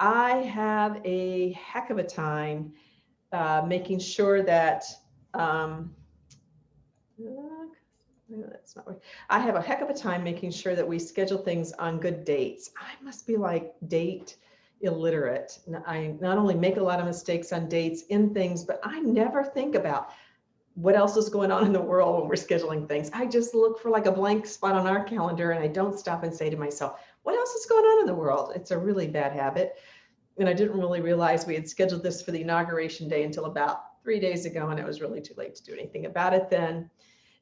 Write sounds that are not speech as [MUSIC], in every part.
I have a heck of a time uh, making sure that um, that's not. I have a heck of a time making sure that we schedule things on good dates. I must be like date illiterate. I not only make a lot of mistakes on dates in things, but I never think about what else is going on in the world when we're scheduling things. I just look for like a blank spot on our calendar and I don't stop and say to myself, what else is going on in the world? It's a really bad habit. And I didn't really realize we had scheduled this for the inauguration day until about three days ago, and it was really too late to do anything about it then.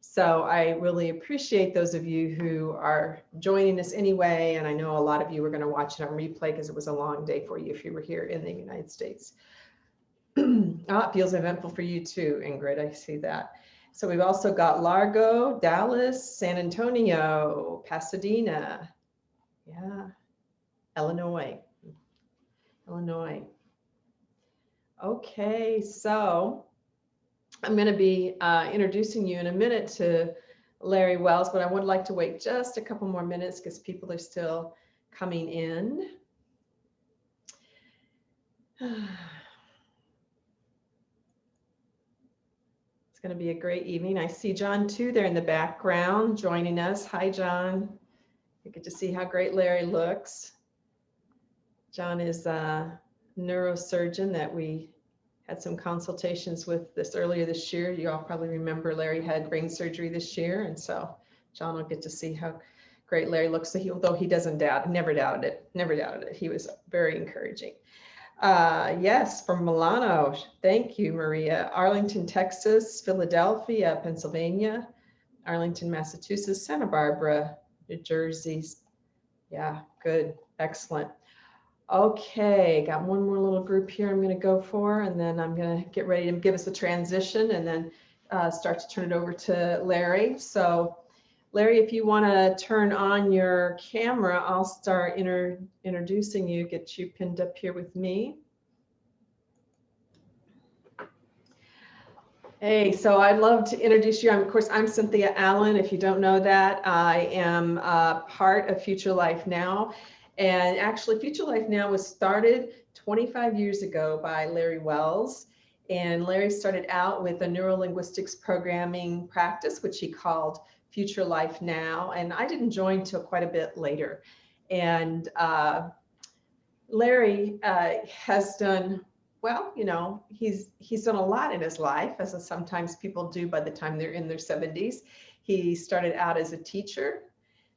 So I really appreciate those of you who are joining us anyway. And I know a lot of you are going to watch it on replay because it was a long day for you if you were here in the United States. oh, [CLEARS THROAT] it feels eventful for you too, Ingrid. I see that. So we've also got Largo, Dallas, San Antonio, Pasadena. Yeah, Illinois. Illinois. Okay, so I'm going to be uh, introducing you in a minute to Larry Wells, but I would like to wait just a couple more minutes because people are still coming in. [SIGHS] It's going to be a great evening. I see John too there in the background joining us. Hi, John. You get to see how great Larry looks. John is a neurosurgeon that we had some consultations with this earlier this year. You all probably remember Larry had brain surgery this year. And so John will get to see how great Larry looks. So he, although he doesn't doubt, never doubted it, never doubted it. He was very encouraging. Uh, yes, from Milano. Thank you, Maria. Arlington, Texas, Philadelphia, Pennsylvania, Arlington, Massachusetts, Santa Barbara, New Jersey. Yeah, good. Excellent. Okay, got one more little group here I'm going to go for, and then I'm going to get ready to give us a transition and then uh, start to turn it over to Larry. So Larry, if you want to turn on your camera, I'll start inter introducing you, get you pinned up here with me. Hey, so I'd love to introduce you. I'm, of course, I'm Cynthia Allen. If you don't know that, I am uh, part of Future Life Now. And actually, Future Life Now was started 25 years ago by Larry Wells. And Larry started out with a neurolinguistics programming practice, which he called Future Life Now. And I didn't join till quite a bit later. And uh, Larry uh, has done well, you know, he's he's done a lot in his life, as sometimes people do by the time they're in their 70s. He started out as a teacher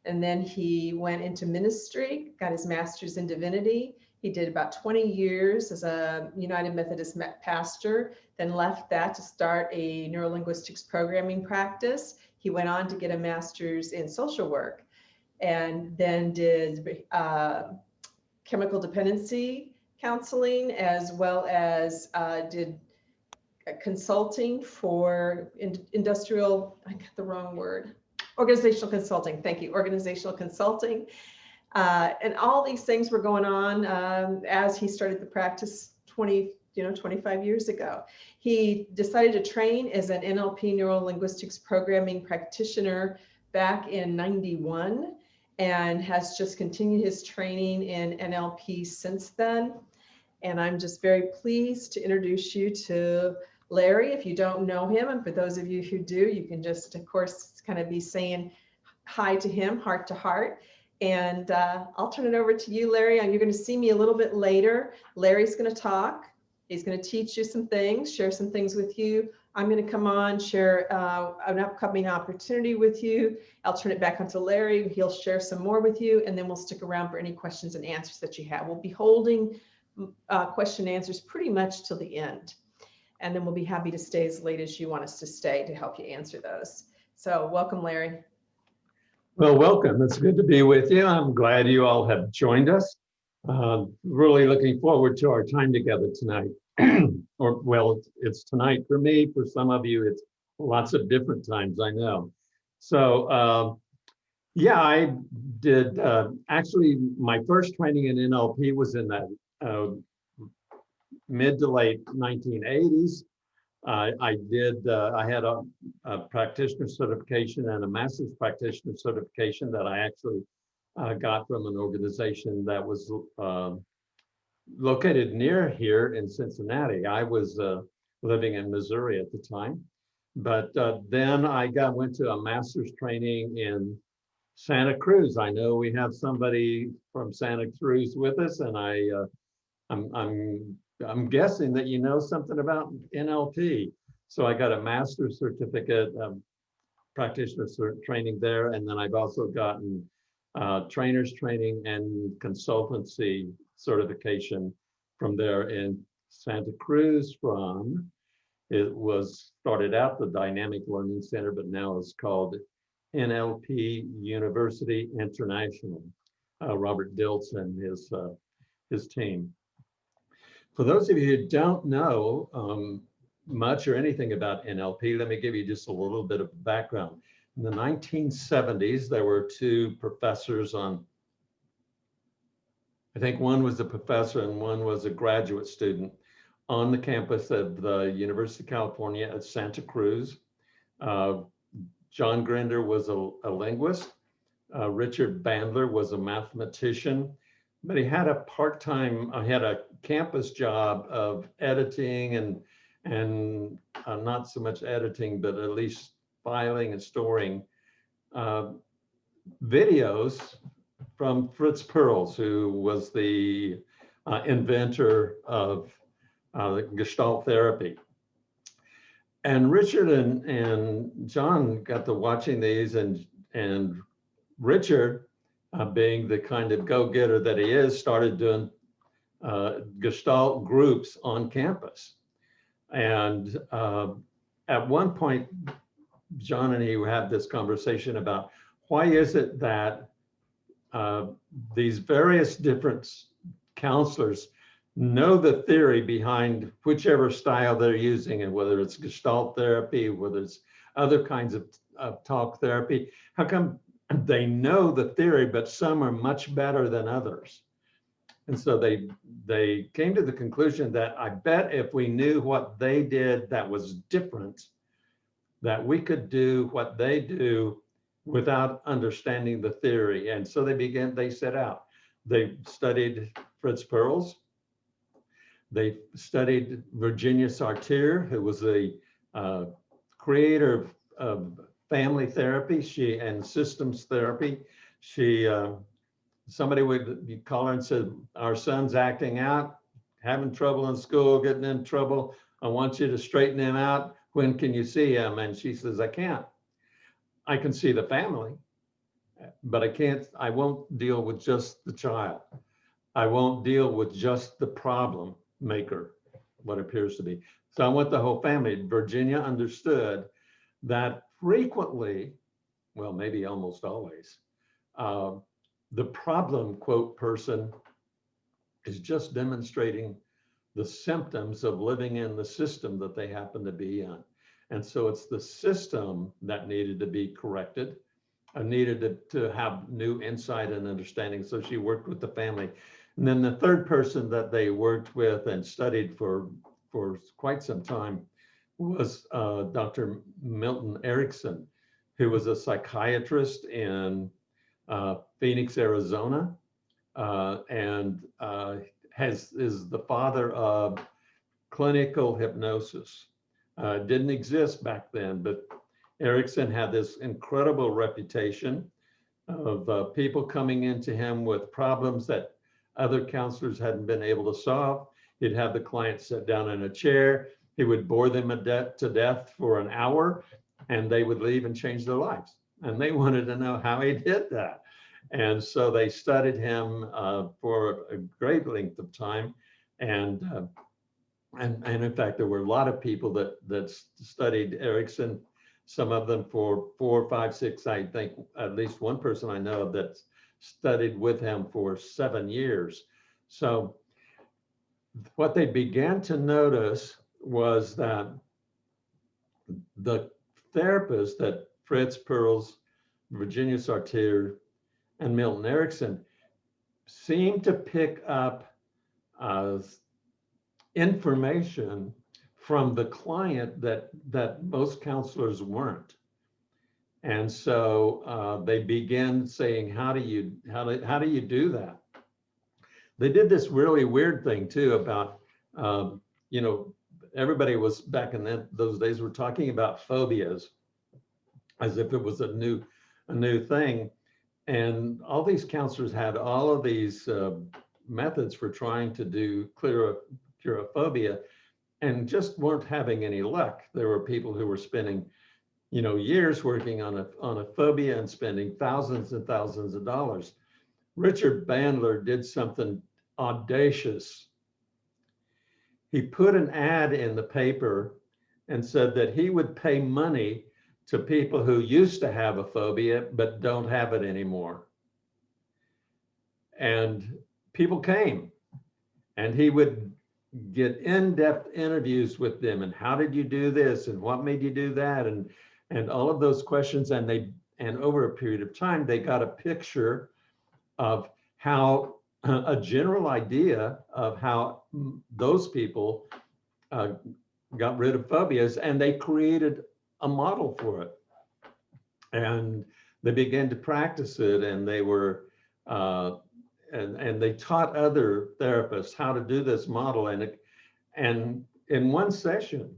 and then he went into ministry, got his master's in divinity. He did about 20 years as a United Methodist pastor, then left that to start a neurolinguistics programming practice. He went on to get a master's in social work and then did uh, chemical dependency counseling as well as uh, did consulting for in industrial, I got the wrong word, organizational consulting. Thank you, organizational consulting. Uh, and all these things were going on um, as he started the practice 20, you know, 25 years ago. He decided to train as an NLP neurolinguistics programming practitioner back in 91 and has just continued his training in NLP since then. And I'm just very pleased to introduce you to Larry, if you don't know him, and for those of you who do, you can just, of course, kind of be saying hi to him, heart to heart. And uh, I'll turn it over to you, Larry. And you're going to see me a little bit later. Larry's going to talk. He's going to teach you some things, share some things with you. I'm going to come on, share uh, an upcoming opportunity with you. I'll turn it back onto Larry. He'll share some more with you, and then we'll stick around for any questions and answers that you have. We'll be holding uh, question and answers pretty much till the end and then we'll be happy to stay as late as you want us to stay to help you answer those. So welcome, Larry. Well, welcome. It's good to be with you. I'm glad you all have joined us. Uh, really looking forward to our time together tonight. [CLEARS THROAT] or, well, it's tonight for me. For some of you, it's lots of different times, I know. So, uh, yeah, I did. Uh, actually, my first training in NLP was in that uh, mid to late 1980s. Uh, I did, uh, I had a, a, practitioner certification and a master's practitioner certification that I actually uh, got from an organization that was um, located near here in Cincinnati. I was uh, living in Missouri at the time. But uh, then I got went to a master's training in Santa Cruz. I know we have somebody from Santa Cruz with us, and I, uh, I'm, I'm, I'm guessing that you know something about NLP. So I got a master's certificate, um, practitioner cert training there, and then I've also gotten uh, trainers training and consultancy certification from there in Santa Cruz from, it was started out the Dynamic Learning Center, but now it's called NLP University International. Uh, Robert Dilts, his, uh, his team. For those of you who don't know um, much or anything about NLP, let me give you just a little bit of background. In the 1970s, there were two professors on, I think one was a professor and one was a graduate student on the campus of the University of California at Santa Cruz. Uh, John Grinder was a, a linguist. Uh, Richard Bandler was a mathematician, but he had a part-time, uh, had a campus job of editing and and uh, not so much editing, but at least filing and storing uh, videos from Fritz Perls, who was the uh, inventor of uh, Gestalt therapy. And Richard and, and John got to watching these and, and Richard, uh, being the kind of go-getter that he is, started doing uh, Gestalt groups on campus. And uh, at one point, John and he had this conversation about why is it that uh, these various different counselors know the theory behind whichever style they're using and whether it's gestalt therapy, whether it's other kinds of, of talk therapy, how come they know the theory, but some are much better than others? And so they they came to the conclusion that I bet if we knew what they did that was different, that we could do what they do without understanding the theory. And so they began, they set out. They studied Fritz Perls. They studied Virginia Satir, who was the uh, creator of, of, family therapy she and systems therapy. She uh, somebody would call her and said, our son's acting out, having trouble in school, getting in trouble. I want you to straighten him out. When can you see him? And she says, I can't. I can see the family, but I can't, I won't deal with just the child. I won't deal with just the problem maker, what appears to be. So I want the whole family. Virginia understood that frequently, well, maybe almost always, uh, the problem quote person is just demonstrating the symptoms of living in the system that they happen to be in. And so it's the system that needed to be corrected, and needed to, to have new insight and understanding. So she worked with the family. And then the third person that they worked with and studied for, for quite some time was uh, Dr. Milton Erickson, who was a psychiatrist in uh, Phoenix, Arizona, uh, and uh, has is the father of clinical hypnosis. Uh, didn't exist back then, but Erickson had this incredible reputation of uh, people coming into him with problems that other counselors hadn't been able to solve. He'd have the client sit down in a chair. He would bore them de to death for an hour and they would leave and change their lives. And they [LAUGHS] wanted to know how he did that. And so they studied him uh, for a great length of time. And, uh, and, and in fact, there were a lot of people that, that studied Erickson, some of them for four, five, six, I think at least one person I know that studied with him for seven years. So what they began to notice was that the therapist that Fritz Perls, Virginia Satir, and Milton Erickson seem to pick up uh, information from the client that that most counselors weren't. And so uh, they begin saying, how do you how do, how do you do that? they did this really weird thing too about, um, you know, everybody was back in that, those days were talking about phobias as if it was a new, a new thing. And all these counselors had all of these uh, methods for trying to do clear, curophobia and just weren't having any luck. There were people who were spending, you know, years working on a, on a phobia and spending thousands and thousands of dollars. Richard Bandler did something audacious. He put an ad in the paper and said that he would pay money to people who used to have a phobia but don't have it anymore. And people came and he would get in-depth interviews with them and how did you do this and what made you do that and and all of those questions and they and over a period of time they got a picture of how [CLEARS THROAT] a general idea of how those people uh, got rid of phobias and they created a model for it. And they began to practice it and they were, uh, and, and they taught other therapists how to do this model. And, it, and in one session,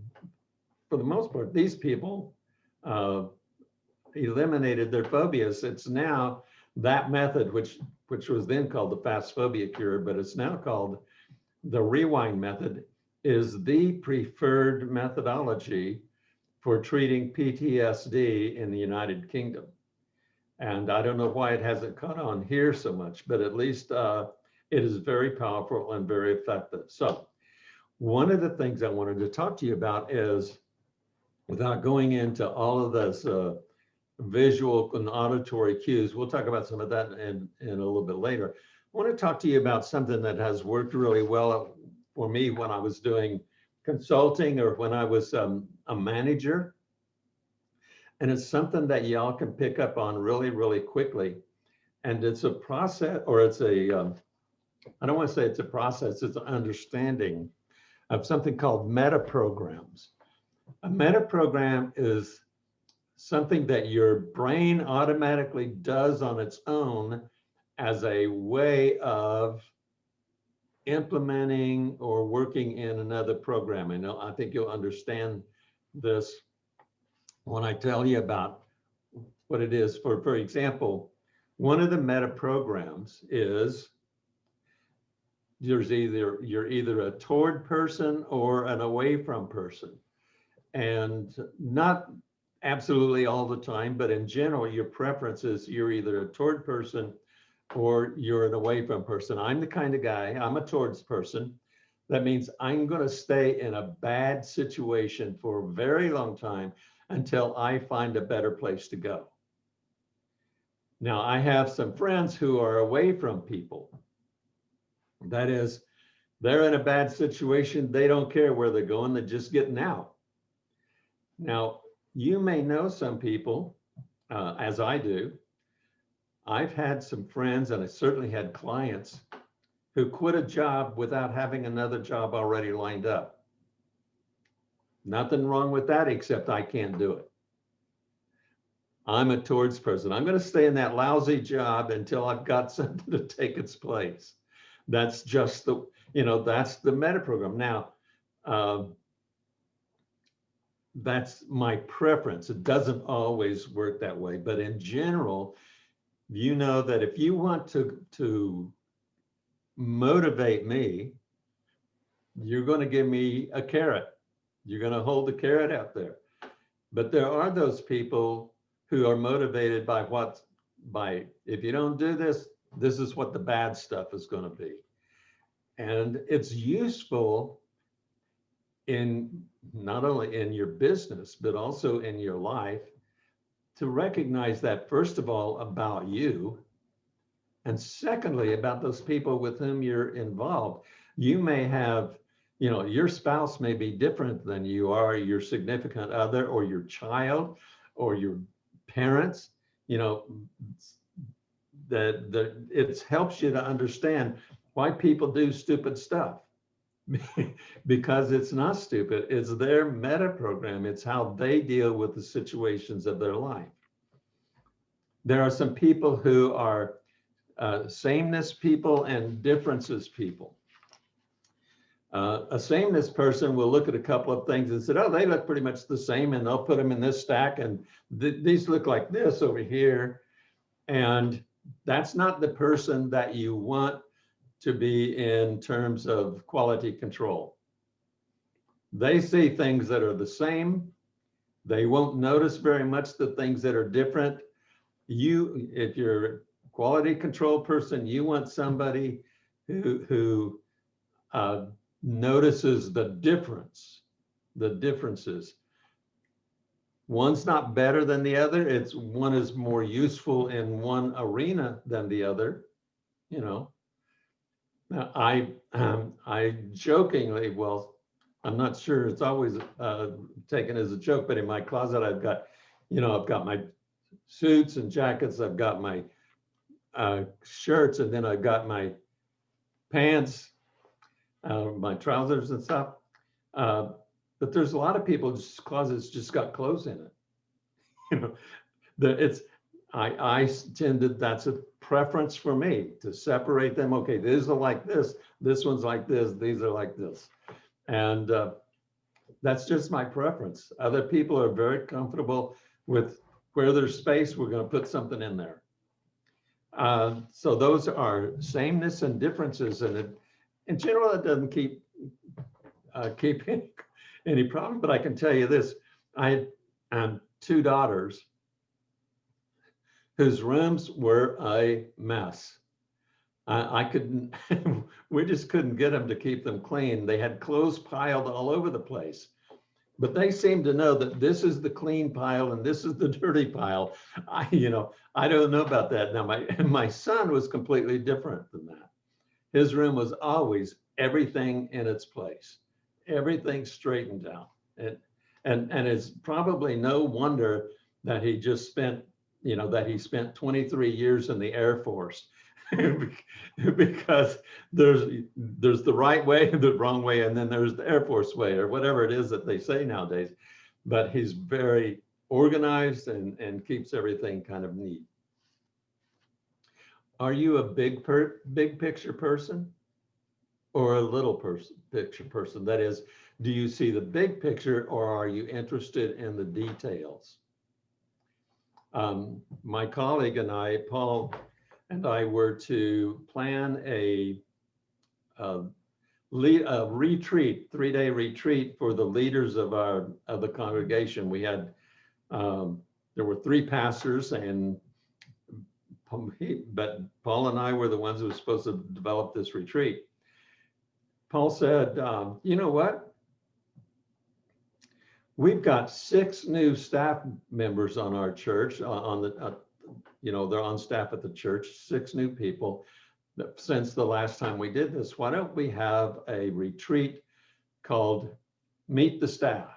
for the most part, these people uh, eliminated their phobias. It's now that method, which which was then called the fast phobia cure, but it's now called the rewind method, is the preferred methodology for treating PTSD in the United Kingdom. And I don't know why it hasn't caught on here so much, but at least uh, it is very powerful and very effective. So one of the things I wanted to talk to you about is, without going into all of this uh, visual and auditory cues. We'll talk about some of that in, in a little bit later. I want to talk to you about something that has worked really well for me when I was doing consulting or when I was um, a manager. And it's something that y'all can pick up on really, really quickly. And it's a process or it's a um, I don't want to say it's a process, it's an understanding of something called meta programs. A meta program is something that your brain automatically does on its own as a way of implementing or working in another program. Know, I think you'll understand this when I tell you about what it is. For, for example, one of the meta programs is there's either you're either a toward person or an away from person. And not absolutely all the time, but in general, your preference is you're either a toward person or you're an away from person. I'm the kind of guy, I'm a towards person. That means I'm going to stay in a bad situation for a very long time until I find a better place to go. Now, I have some friends who are away from people. That is, they're in a bad situation. They don't care where they're going. They're just getting out. Now, you may know some people, uh, as I do. I've had some friends and I certainly had clients who quit a job without having another job already lined up. Nothing wrong with that, except I can't do it. I'm a towards person. I'm going to stay in that lousy job until I've got [LAUGHS] something to take its place. That's just the, you know, that's the meta program. Now, um, that's my preference. It doesn't always work that way, but in general, you know that if you want to, to motivate me, you're going to give me a carrot. You're going to hold the carrot out there. But there are those people who are motivated by what, by if you don't do this, this is what the bad stuff is going to be. And it's useful in not only in your business, but also in your life to recognize that, first of all, about you. And secondly, about those people with whom you're involved. You may have, you know, your spouse may be different than you are, your significant other, or your child, or your parents. You know, that the it helps you to understand why people do stupid stuff [LAUGHS] because it's not stupid. It's their meta program. It's how they deal with the situations of their life. There are some people who are uh, sameness people and differences people. Uh, a sameness person will look at a couple of things and say, oh, they look pretty much the same and they'll put them in this stack and th- these look like this over here. And that's not the person that you want to be in terms of quality control. They see things that are the same. They won't notice very much the things that are different. You, if you're quality control person, you want somebody who, who uh, notices the difference, the differences. One's not better than the other. It's one is more useful in one arena than the other, you know. Now, I, um, I jokingly, well, I'm not sure it's always uh, taken as a joke, but in my closet, I've got, you know, I've got my suits and jackets, I've got my uh, shirts, and then I've got my pants, uh, my trousers and stuff. Uh, but there's a lot of people people's closets just got clothes in it. [LAUGHS] You know, the, it's, I, I tend to, that's a preference for me to separate them. Okay, these are like this, this one's like this, these are like this. And uh, that's just my preference. Other people are very comfortable with where there's space, we're going to put something in there. Uh, so those are sameness and differences, and it, in general, it doesn't keep uh, keep any, [LAUGHS] any problem. But I can tell you this: I had two daughters whose rooms were a mess. I, I couldn't, [LAUGHS] we just couldn't get them to keep them clean. They had clothes piled all over the place. But they seem to know that this is the clean pile and this is the dirty pile. I, you know, I don't know about that. Now, my, [LAUGHS] my son was completely different than that. His room was always everything in its place, everything straightened out. And, and, and it's probably no wonder that he just spent, you know, that he spent 23 years in the Air Force [LAUGHS] because there's there's the right way, the wrong way, and then there's the Air Force way, or whatever it is that they say nowadays. But he's very organized and and keeps everything kind of neat. Are you a big per big picture person, or a little person picture person? That is, do you see the big picture, or are you interested in the details? Um, my colleague and I, Paul and I were to plan a, a, a retreat, three-day retreat for the leaders of our of the congregation. We had um, there were three pastors, and but Paul and I were the ones who were supposed to develop this retreat. Paul said, um, "You know what? We've got six new staff members on our church uh, on the uh, you know, they're on staff at the church, six new people. Since the last time we did this, why don't we have a retreat called Meet the Staff?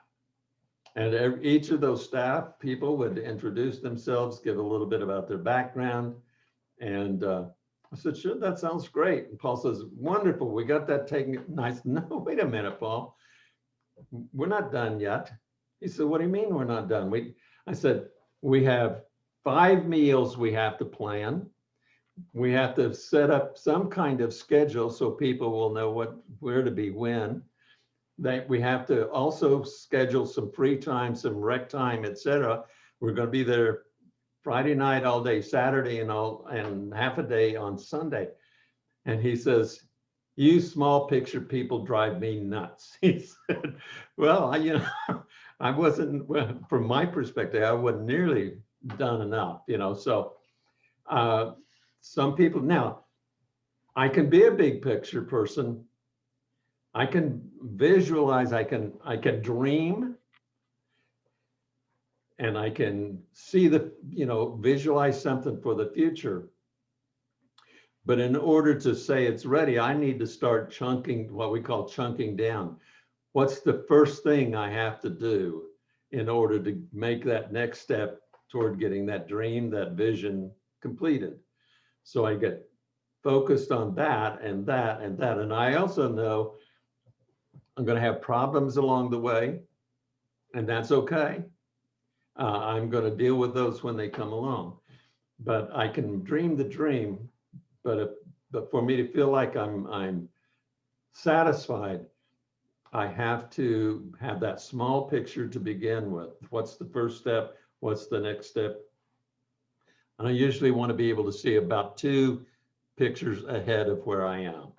And each of those staff people would introduce themselves, give a little bit about their background. And uh, I said, sure, that sounds great. And Paul says, wonderful, we got that taken. Nice. No, [LAUGHS] wait a minute, Paul. We're not done yet. He said, what do you mean we're not done? We, I said, we have five meals we have to plan. We have to set up some kind of schedule so people will know what where to be when. That we have to also schedule some free time, some rec time, etc. We're going to be there Friday night all day, Saturday and all and half a day on Sunday. And he says, you small picture people drive me nuts. [LAUGHS] He said, well, I, you know, [LAUGHS] I wasn't, well, from my perspective, I wasn't nearly done enough, you know, so uh, some people, now, I can be a big picture person. I can visualize, I can, I can dream and I can see the, you know, visualize something for the future. But in order to say it's ready, I need to start chunking, what we call chunking down. What's the first thing I have to do in order to make that next step toward getting that dream, that vision completed. So I get focused on that and that and that. And I also know I'm going to have problems along the way, and that's okay. Uh, I'm going to deal with those when they come along. But I can dream the dream, But if, but for me to feel like I'm, I'm satisfied, I have to have that small picture to begin with. What's the first step? What's the next step? And I usually want to be able to see about two pictures ahead of where I am.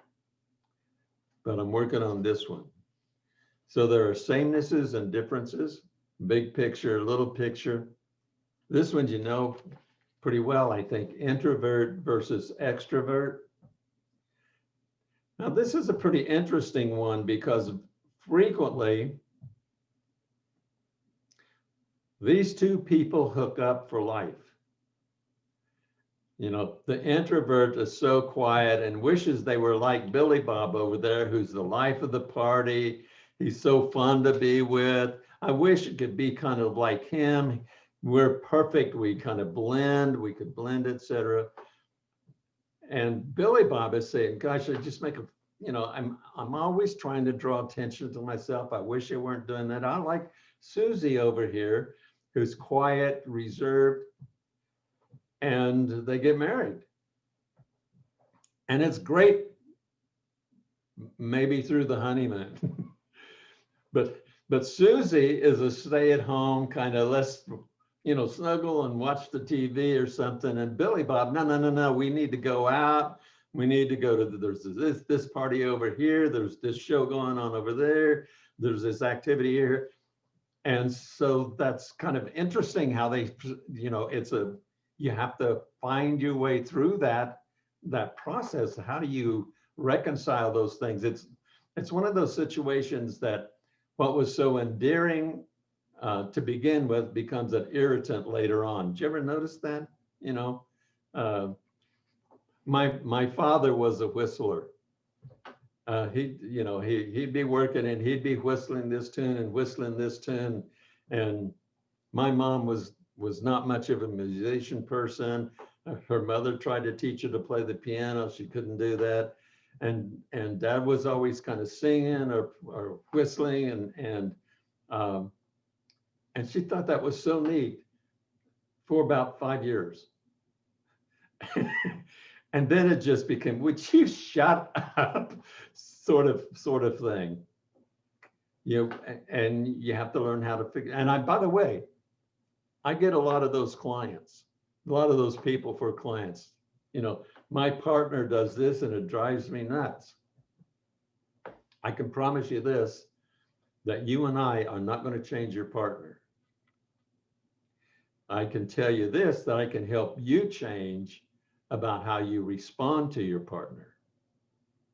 But I'm working on this one. So there are samenesses and differences, big picture, little picture. This one you know pretty well, I think, introvert versus extrovert. Now, this is a pretty interesting one because frequently these two people hook up for life. You know, the introvert is so quiet and wishes they were like Billy Bob over there, who's the life of the party. He's so fun to be with. I wish it could be kind of like him. We're perfect. We kind of blend. We could blend, etc. And Billy Bob is saying, "Gosh, I just make a, you know, I'm I'm always trying to draw attention to myself. I wish I weren't doing that. I like Susie over here, who's quiet, reserved, and they get married. And it's great, maybe through the honeymoon. [LAUGHS] but but Susie is a stay-at-home kind of let's you know snuggle and watch the TV or something. And Billy Bob, no no no no, we need to go out. We need to go to the, there's this this party over here. There's this show going on over there. There's this activity here. And so that's kind of interesting how they, you know, it's a you have to find your way through that that process. How do you reconcile those things? It's it's one of those situations that what was so endearing uh, to begin with becomes an irritant later on. Did you ever notice that? You know uh, my my father was a whistler uh, he you know he he'd be working and he'd be whistling this tune and whistling this tune and my mom was was not much of a musician person. Her mother tried to teach her to play the piano. She couldn't do that. And, and dad was always kind of singing or, or whistling and, and, um, and she thought that was so neat for about five years. [LAUGHS] and then it just became, would you shut up sort of, sort of thing. You know, and you have to learn how to figure, and I, by the way, I get a lot of those clients, a lot of those people for clients. You know, my partner does this and it drives me nuts. I can promise you this, that you and I are not going to change your partner. I can tell you this, that I can help you change about how you respond to your partner.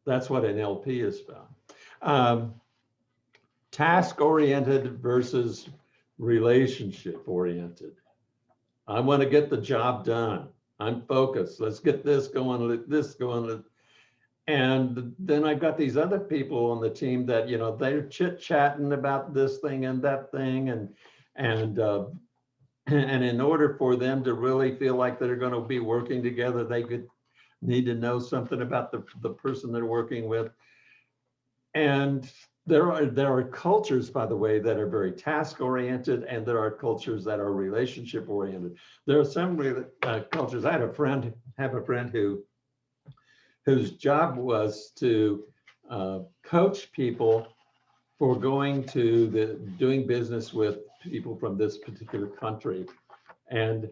That's what NLP is about. Um, task oriented versus relationship oriented. I want to get the job done. I'm focused. Let's get this going, let this going. And then I've got these other people on the team that, you know, they're chit chatting about this thing and that thing. And, and, uh, [LAUGHS] [LAUGHS] and in order for them to really feel like they're going to be working together, they could need to know something about the, the person they're working with. And there are there are cultures, by the way, that are very task oriented, and there are cultures that are relationship oriented. There are some uh, cultures. I had a friend have a friend who whose job was to uh, coach people for going to the doing business with people from this particular country, and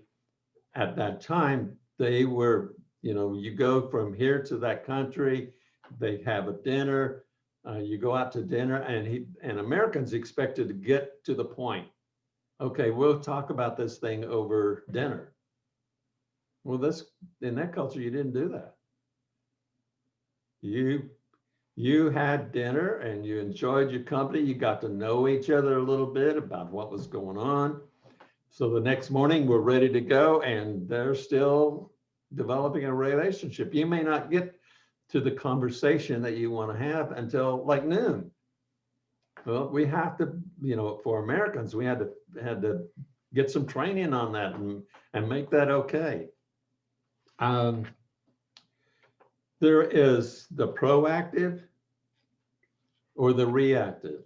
at that time they were, you know, you go from here to that country, they have a dinner uh, you go out to dinner and he and Americans expected to get to the point. Okay, we'll talk about this thing over dinner. Well, this in that culture, you didn't do that. You you had dinner and you enjoyed your company. You got to know each other a little bit about what was going on. So the next morning, we're ready to go, and they're still developing a relationship. You may not get to the conversation that you want to have until like noon. Well, we have to, you know, for Americans, we had to had to get some training on that and and make that okay. Um, there is the proactive or the reactive.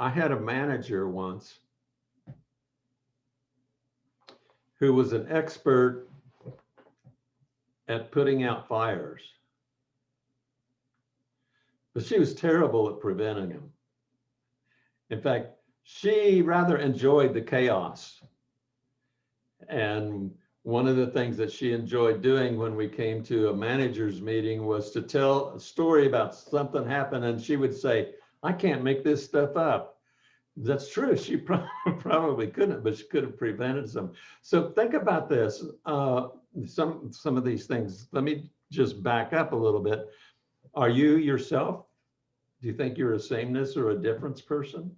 I had a manager once who was an expert at putting out fires. But she was terrible at preventing them. In fact, she rather enjoyed the chaos. And one of the things that she enjoyed doing when we came to a manager's meeting was to tell a story about something happened and she would say, I can't make this stuff up. That's true. She [LAUGHS] probably couldn't, but she could have prevented some. So think about this. Uh, some some of these things. Let me just back up a little bit. Are you yourself? Do you think you're a sameness or a difference person?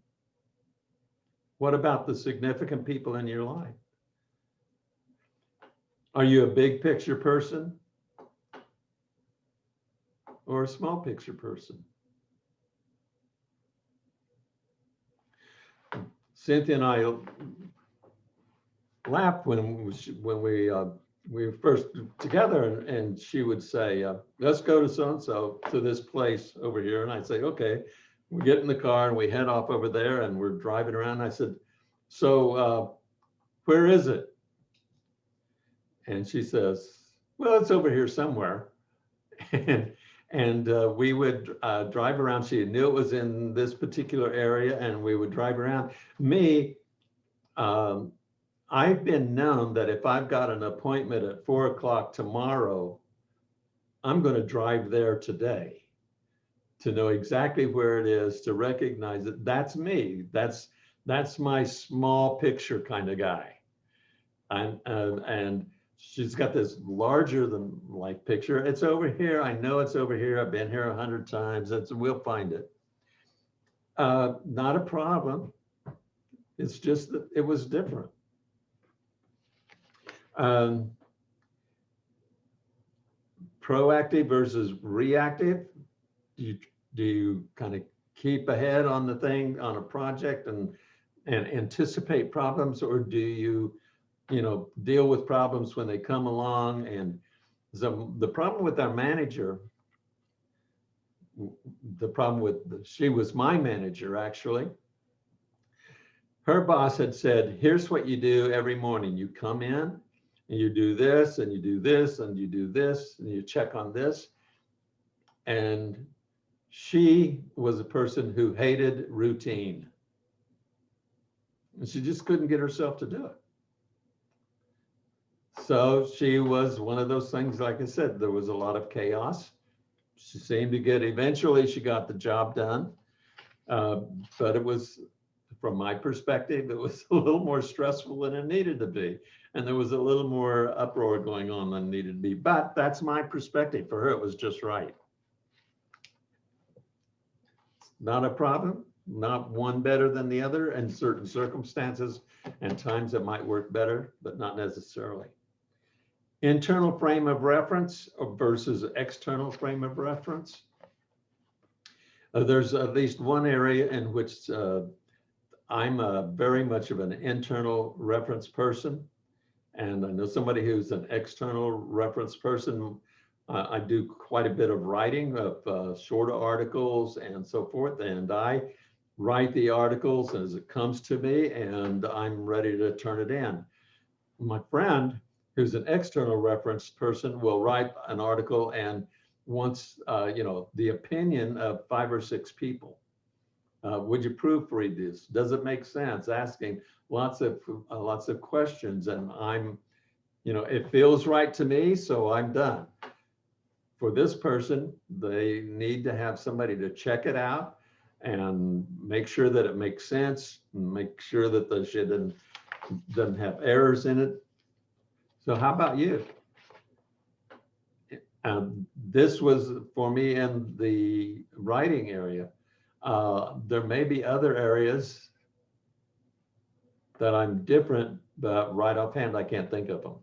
What about the significant people in your life? Are you a big picture person? Or a small picture person? Cynthia and I laughed when we, when we, uh, we were first together and, and she would say, uh, let's go to so-and-so to this place over here. And I'd say, okay, we get in the car and we head off over there and we're driving around. I said, so uh, where is it? And she says, well, it's over here somewhere. And, [LAUGHS] and uh, we would uh, drive around. She knew it was in this particular area and we would drive around. Me, um, I've been known that if I've got an appointment at four o'clock tomorrow, I'm going to drive there today to know exactly where it is, to recognize that that's me. That's that's my small picture kind of guy. And uh, and she's got this larger than life picture. It's over here. I know it's over here. I've been here a hundred times. It's we'll find it. Uh, not a problem. It's just that it was different. Um, proactive versus reactive. Do you do you kind of keep ahead on the thing on a project and and anticipate problems, or do you you know deal with problems when they come along? And the the problem with our manager, the problem with she was my manager actually. Her boss had said, "Here's what you do every morning. You come in." and you do this and you do this and you do this and you check on this. And she was a person who hated routine. And she just couldn't get herself to do it. So she was one of those things, like I said, there was a lot of chaos. She seemed to get, eventually she got the job done. Uh, but it was, from my perspective, it was [LAUGHS] a little more stressful than it needed to be and there was a little more uproar going on than needed to be. But that's my perspective. For her, it was just right. Not a problem, not one better than the other in certain circumstances and times it might work better, but not necessarily. Internal frame of reference versus external frame of reference. Uh, there's at least one area in which uh, I'm a very much of an internal reference person. And I know somebody who's an external reference person. Uh, I do quite a bit of writing of uh, shorter articles and so forth. And I write the articles as it comes to me and I'm ready to turn it in. My friend, who's an external reference person, will write an article and wants, uh, you know, the opinion of five or six people. Uh, would you proofread this? Does it make sense? Asking lots of uh, lots of questions, and I'm, you know, it feels right to me, so I'm done. For this person, they need to have somebody to check it out and make sure that it makes sense, make sure that the shit doesn't, doesn't have errors in it. So how about you? Um, this was for me in the writing area. Uh, there may be other areas that I'm different, but right offhand, I can't think of them.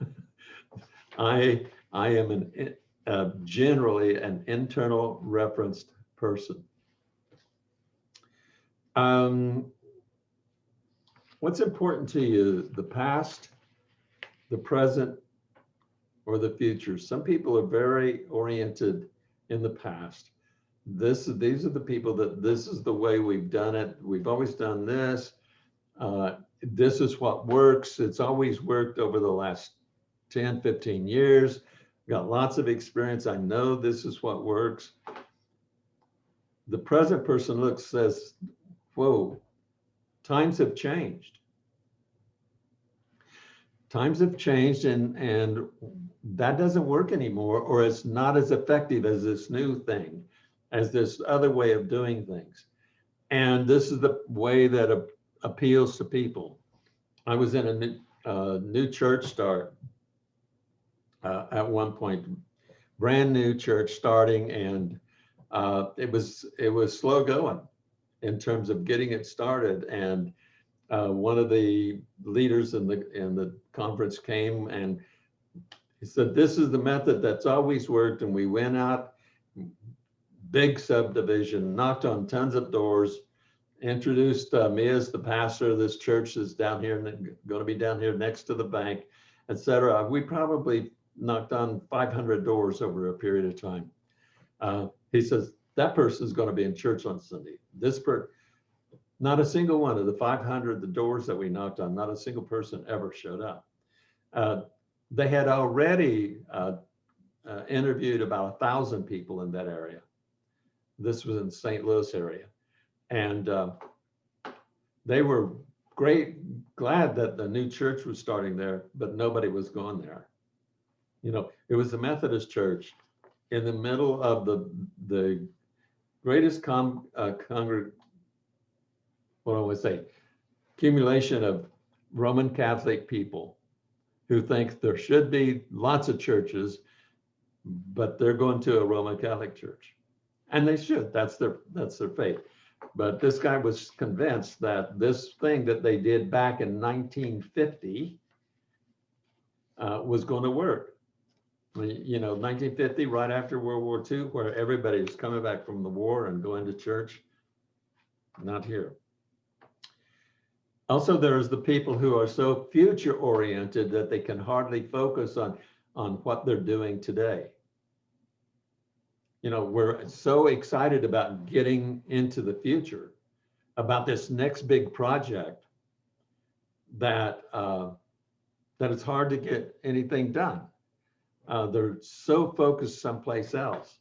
[LAUGHS] I, I am an, uh, generally an internal referenced person. Um, what's important to you, the past, the present, or the future? Some people are very oriented in the past this is these are the people that this is the way we've done it we've always done this uh, this is what works it's always worked over the last 10 15 years got lots of experience. I know this is what works. The present person looks, says, whoa, times have changed. Times have changed and, and that doesn't work anymore, or it's not as effective as this new thing, as this other way of doing things. And this is the way that a- appeals to people. I was in a new, uh, new church start uh, at one point, brand new church starting, and uh, it was it was slow going in terms of getting it started. And uh, one of the leaders in the in the conference came and he said, "This is the method that's always worked." And we went out, big subdivision, knocked on tons of doors, introduced uh, me as the pastor of this church that's down here, and going to be down here next to the bank, et cetera. We probably knocked on 500 doors over a period of time. Uh, he says, that person's going to be in church on Sunday. This per, not a single one of the 500 the doors that we knocked on, not a single person ever showed up. Uh, they had already uh, uh, interviewed about a thousand people in that area. This was in the St. Louis area. And uh, they were great, glad that the new church was starting there, but nobody was going there. You know, it was the Methodist church in the middle of the, the greatest con, uh, congreg, what I to say, accumulation of Roman Catholic people who think there should be lots of churches, but they're going to a Roman Catholic church. And they should, that's their, that's their faith. But this guy was convinced that this thing that they did back in 1950 uh, was going to work. You know, 1950, right after World War II, where everybody was coming back from the war and going to church. Not here. Also, there's the people who are so future oriented that they can hardly focus on, on what they're doing today. You know, we're so excited about getting into the future, about this next big project that uh, that it's hard to get anything done. Uh, they're so focused someplace else.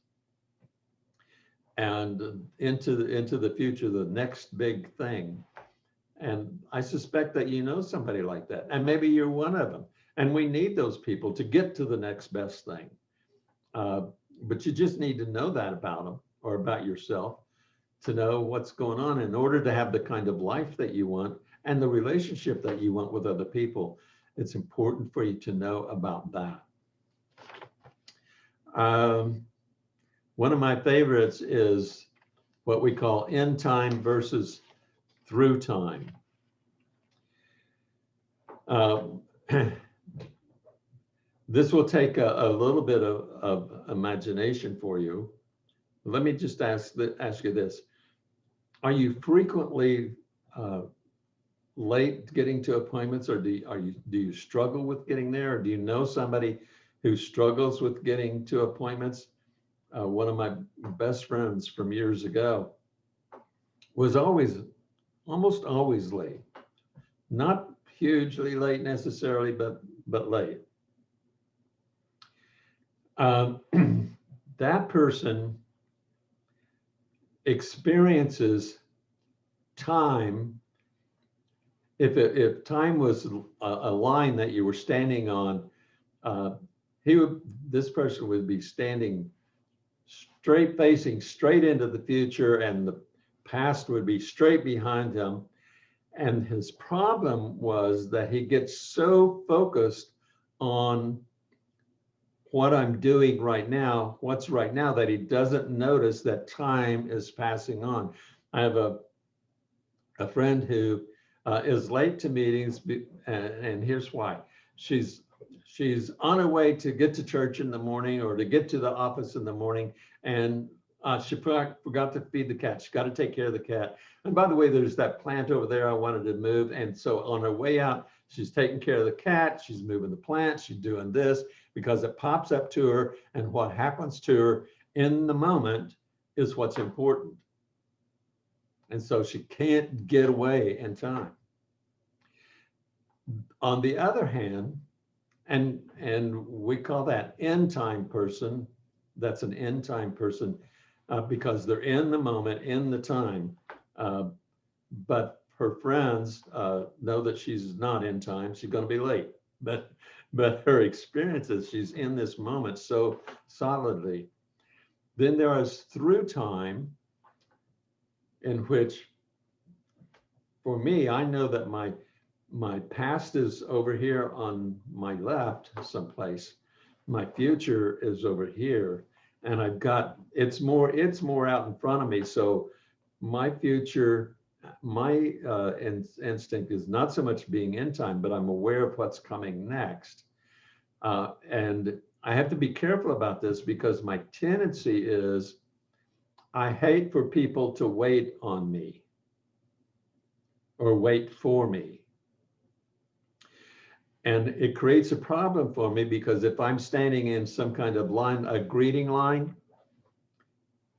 And into the into the future, the next big thing. And I suspect that you know somebody like that, and maybe you're one of them. And we need those people to get to the next best thing. Uh, but you just need to know that about them or about yourself to know what's going on in order to have the kind of life that you want and the relationship that you want with other people. It's important for you to know about that. Um, one of my favorites is what we call in time versus through time. Uh, [CLEARS THROAT] this will take a, a little bit of, of, imagination for you. Let me just ask, ask you this. Are you frequently uh, late getting to appointments or do you, are you, do you struggle with getting there? Or do you know somebody who struggles with getting to appointments? Uh, one of my best friends from years ago was always, almost always late. Not hugely late necessarily, but, but late. Um, [CLEARS THROAT] that person experiences time if it, if time was a, a, line that you were standing on uh, he would this person would be standing straight facing straight into the future and the past would be straight behind him and his problem was that he gets so focused on what I'm doing right now, what's right now, that he doesn't notice that time is passing on. I have a, a friend who uh, is late to meetings, and, and here's why. She's she's on her way to get to church in the morning or to get to the office in the morning, and uh, she forgot to feed the cat. She got to take care of the cat. And by the way, there's that plant over there I wanted to move. And so on her way out, she's taking care of the cat. She's moving the plant. She's doing this because it pops up to her and what happens to her in the moment is what's important. And so she can't get away in time. On the other hand, And, and we call that in time person. That's an in time person uh, because they're in the moment, in the time. Uh, but her friends uh, know that she's not in time. She's going to be late. But but her experiences, she's in this moment so solidly. Then there is through time, in which, for me, I know that my my past is over here on my left someplace. My future is over here, and I've got it's more it's more out in front of me. So my future, my uh, in, instinct is not so much being in time, but I'm aware of what's coming next. Uh, and I have to be careful about this because my tendency is I hate for people to wait on me or wait for me. And it creates a problem for me because if I'm standing in some kind of line, a greeting line,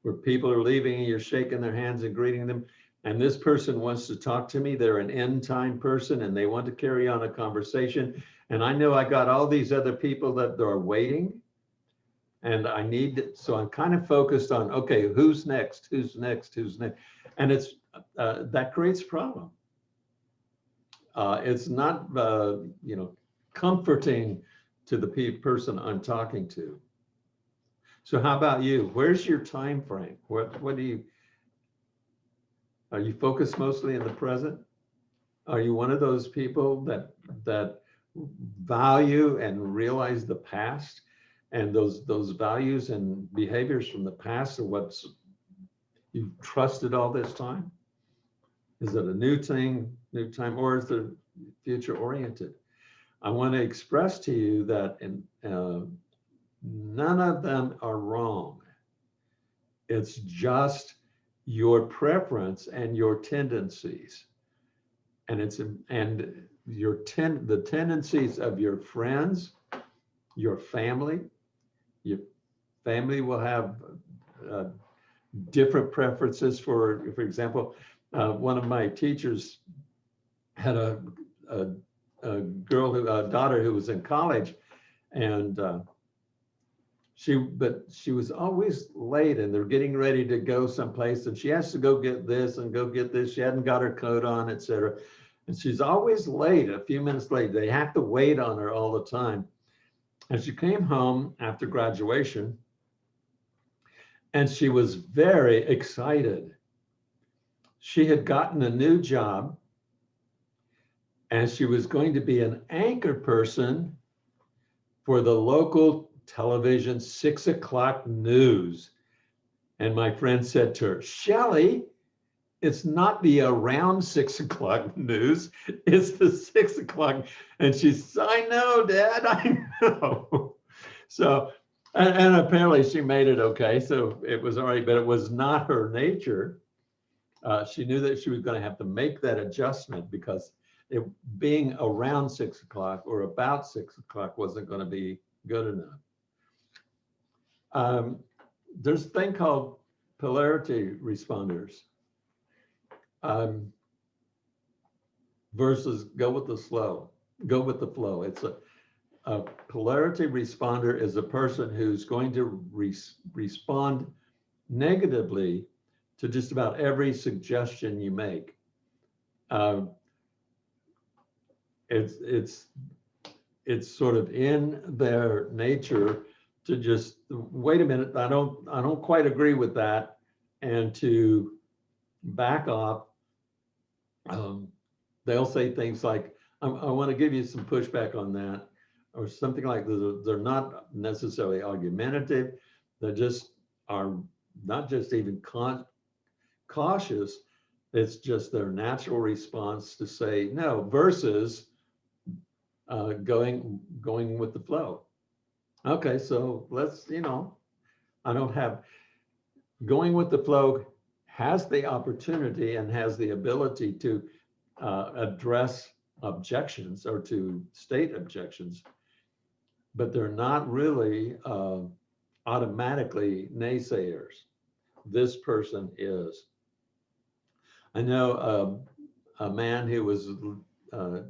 where people are leaving and you're shaking their hands and greeting them, and this person wants to talk to me, they're an in time person and they want to carry on a conversation. And I know I got all these other people that are waiting. And I need, so I'm kind of focused on, okay, who's next? Who's next? Who's next? And it's, uh, that creates a problem uh, it's not, uh, you know, comforting to the pe- person I'm talking to. So how about you? Where's your time frame? What what do you? Are you focused mostly in the present? Are you one of those people that that value and realize the past and those those values and behaviors from the past are what's you've trusted all this time? Is it a new thing, new time, or is the future oriented? I want to express to you that in, uh, none of them are wrong. It's just your preference and your tendencies. And it's and your ten the tendencies of your friends, your family, your family will have uh, different preferences for, for example, uh, one of my teachers had a, a, a girl, who, a daughter who was in college and uh, she, but she was always late and they're getting ready to go someplace and she has to go get this and go get this. She hadn't got her coat on, etc. And she's always late, a few minutes late. They have to wait on her all the time. And she came home after graduation and she was very excited she had gotten a new job and she was going to be an anchor person for the local television six o'clock news. And my friend said to her, Shelly, it's not the around six [LAUGHS] o'clock news, it's the six o'clock. And she said, I know, Dad, [LAUGHS] I know. So, and, and apparently she made it okay. So it was all right, but it was not her nature uh, she knew that she was going to have to make that adjustment because it being around six o'clock or about six o'clock wasn't going to be good enough. Um, there's a thing called polarity responders um, versus go with the slow, go with the flow. It's a, a polarity responder is a person who's going to res respond negatively to just about every suggestion you make. Um, it's it's it's sort of in their nature to just wait a minute. I don't I don't quite agree with that, and to back off. Um, they'll say things like, I, I want to give you some pushback on that, or something like that. They're not necessarily argumentative. They just are not just even cautious, it's just their natural response to say no versus uh, going going with the flow. Okay, so let's, you know, I don't have going with the flow has the opportunity and has the ability to uh, address objections or to state objections, but they're not really uh, automatically naysayers. This person is. I know um, a man who was, uh,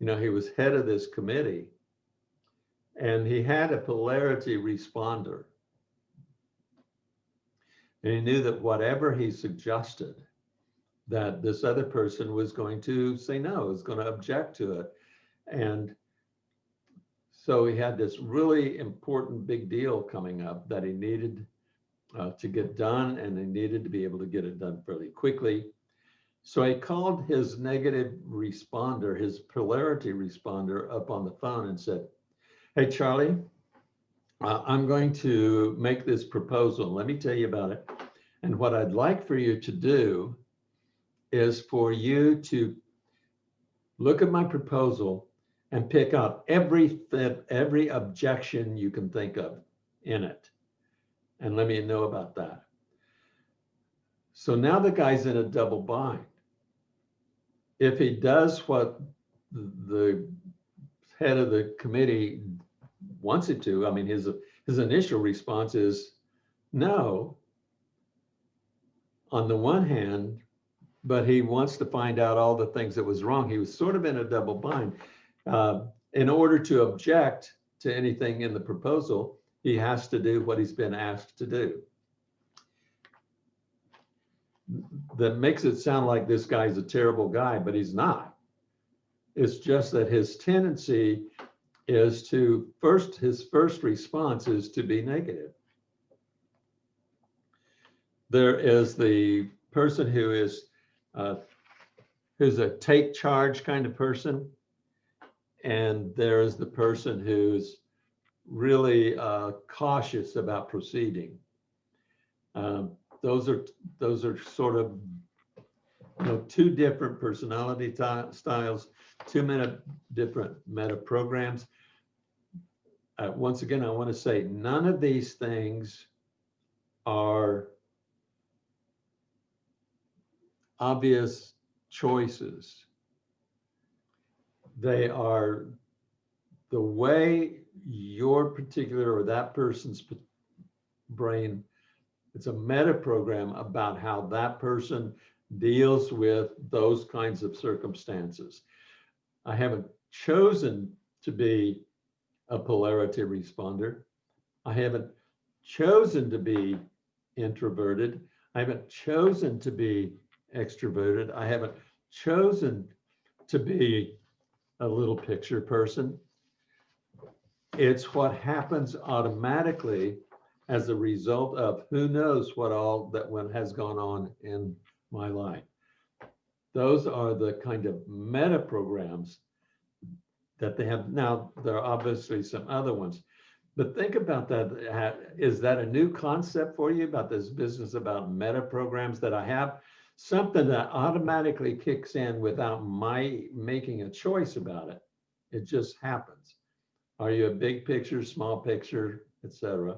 you know, he was head of this committee And he had a polarity responder. And he knew that whatever he suggested, that this other person was going to say no, was going to object to it. And so he had this really important big deal coming up that he needed uh, to get done and he needed to be able to get it done fairly quickly. So he called his negative responder, his polarity responder up on the phone and said, hey, Charlie, uh, I'm going to make this proposal. Let me tell you about it. And what I'd like for you to do is for you to look at my proposal and pick out every, every objection you can think of in it. And let me know about that. So now the guy's in a double bind. If he does what the head of the committee wants it to, I mean, his, his initial response is no, on the one hand, but he wants to find out all the things that was wrong. He was sort of in a double bind. Uh, in order to object to anything in the proposal, he has to do what he's been asked to do. That makes it sound like this guy's a terrible guy, but he's not. It's just that his tendency is to first, his first response is to be negative. There is the person who is uh, who's a take charge kind of person. And there is the person who's really uh, cautious about proceeding. Um, those are those are sort of you know two different personality styles, two meta different meta programs. Uh, once again, I want to say none of these things are obvious choices. They are the way your particular or that person's brain, it's a meta program about how that person deals with those kinds of circumstances. I haven't chosen to be a polarity responder. I haven't chosen to be introverted. I haven't chosen to be extroverted. I haven't chosen to be a little picture person. It's what happens automatically as a result of who knows what all that one has gone on in my life. Those are the kind of meta programs that they have. Now, there are obviously some other ones, but think about that. Is that a new concept for you about this business about meta programs that I have? something that automatically kicks in without my making a choice about it. It just happens. Are you a big picture, small picture, etc.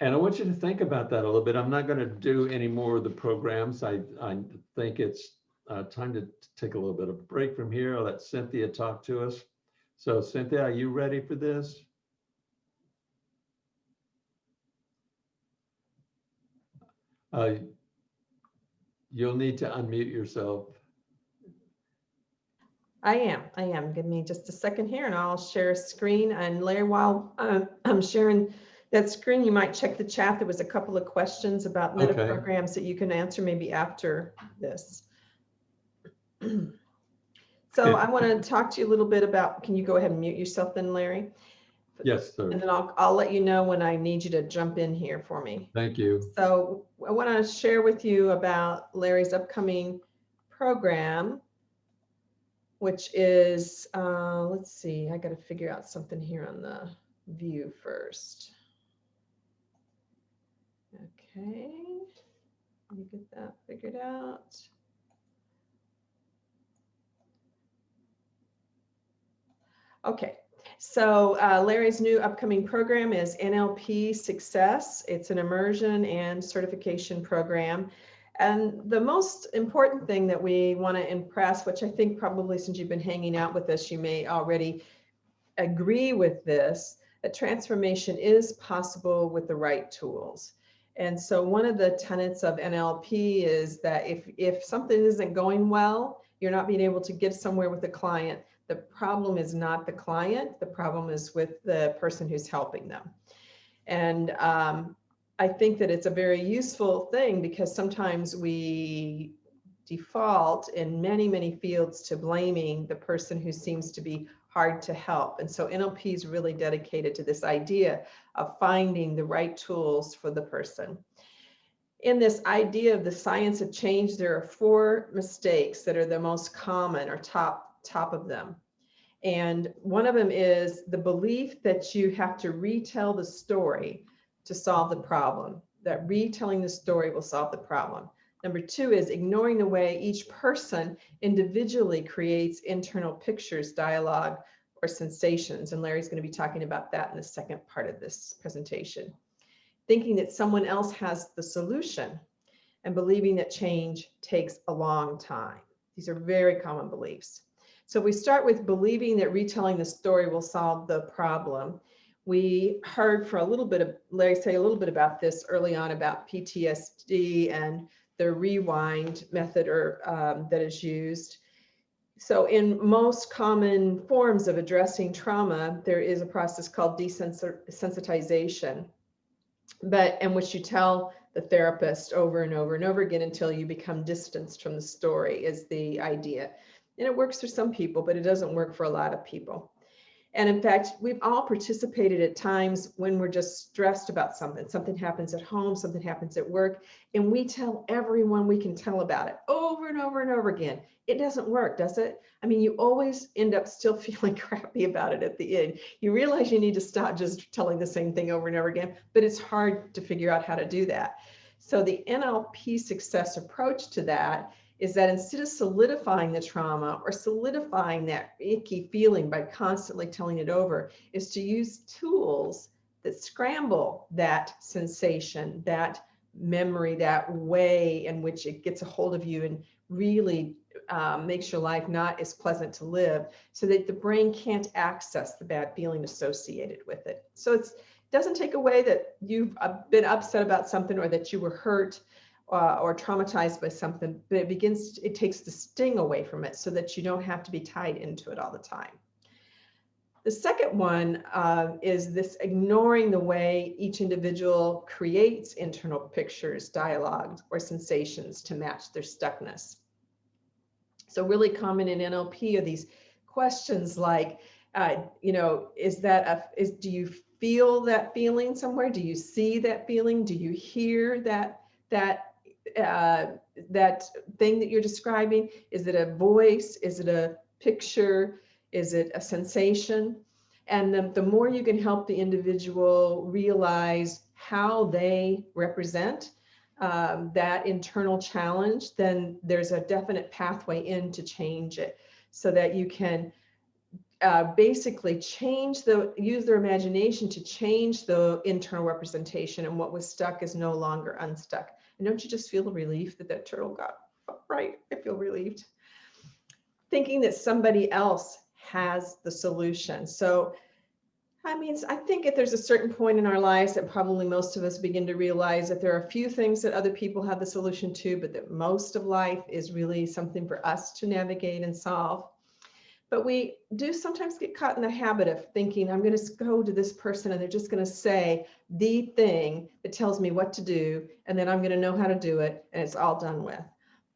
And I want you to think about that a little bit. I'm not going to do any more of the programs. I, I think it's uh, time to take a little bit of a break from here. I'll let Cynthia talk to us. So Cynthia, are you ready for this? Uh, You'll need to unmute yourself. I am, I am. Give me just a second here and I'll share a screen. And Larry, while uh, I'm sharing that screen, you might check the chat. There was a couple of questions about meta Okay. programs that you can answer maybe after this. [CLEARS THROAT] So. I want to talk to you a little bit about, can you go ahead and mute yourself then, Larry? Yes, sir. And then I'll, I'll let you know when I need you to jump in here for me. Thank you. So I want to share with you about Larry's upcoming program, which is, uh, let's see, I got to figure out something here on the view first. Okay, let me get that figured out. Okay, so uh, Larry's new upcoming program is NLP Success. It's an immersion and certification program. And the most important thing that we want to impress, which I think probably since you've been hanging out with us, you may already agree with this, that transformation is possible with the right tools. And so one of the tenets of NLP is that if, if something isn't going well, you're not being able to get somewhere with a client, The problem is not the client, the problem is with the person who's helping them. And um, I think that it's a very useful thing because sometimes we default in many, many fields to blaming the person who seems to be hard to help. And so NLP is really dedicated to this idea of finding the right tools for the person. In this idea of the science of change, there are four mistakes that are the most common or top, top of them. And one of them is the belief that you have to retell the story to solve the problem, that retelling the story will solve the problem. Number two is ignoring the way each person individually creates internal pictures, dialogue, or sensations. And Larry's going to be talking about that in the second part of this presentation. Thinking that someone else has the solution and believing that change takes a long time. These are very common beliefs. So we start with believing that retelling the story will solve the problem. We heard for a little bit of Larry say a little bit about this early on about PTSD and the rewind method or um, that is used. So in most common forms of addressing trauma, there is a process called desensitization, but in which you tell the therapist over and over and over again until you become distanced from the story is the idea. And it works for some people, but it doesn't work for a lot of people. And in fact, we've all participated at times when we're just stressed about something. Something happens at home, something happens at work, and we tell everyone we can tell about it over and over and over again. It doesn't work, does it? I mean, you always end up still [LAUGHS] feeling crappy about it at the end. You realize you need to stop just telling the same thing over and over again, but it's hard to figure out how to do that. So the NLP success approach to that is that instead of solidifying the trauma or solidifying that icky feeling by constantly telling it over, is to use tools that scramble that sensation, that memory, that way in which it gets a hold of you and really um, makes your life not as pleasant to live so that the brain can't access the bad feeling associated with it. So it doesn't take away that you've uh, been upset about something or that you were hurt uh, or traumatized by something, but it begins, it takes the sting away from it so that you don't have to be tied into it all the time. The second one uh, is this ignoring the way each individual creates internal pictures, dialogues, or sensations to match their stuckness. So really common in NLP are these questions like, uh, you know, is that a, is, do you feel that feeling somewhere? Do you see that feeling? Do you hear that, that uh, that thing that you're describing? Is it a voice? Is it a picture? Is it a sensation? And the, the more you can help the individual realize how they represent um, that internal challenge, then there's a definite pathway in to change it so that you can uh, basically change the, use their imagination to change the internal representation and what was stuck is no longer unstuck. And don't you just feel the relief that that turtle got right? I feel relieved. Thinking that somebody else has the solution. So, I mean, I think if there's a certain point in our lives that probably most of us begin to realize that there are a few things that other people have the solution to, but that most of life is really something for us to navigate and solve. But we do sometimes get caught in the habit of thinking, I'm going to go to this person and they're just going to say the thing that tells me what to do, and then I'm going to know how to do it, and it's all done with.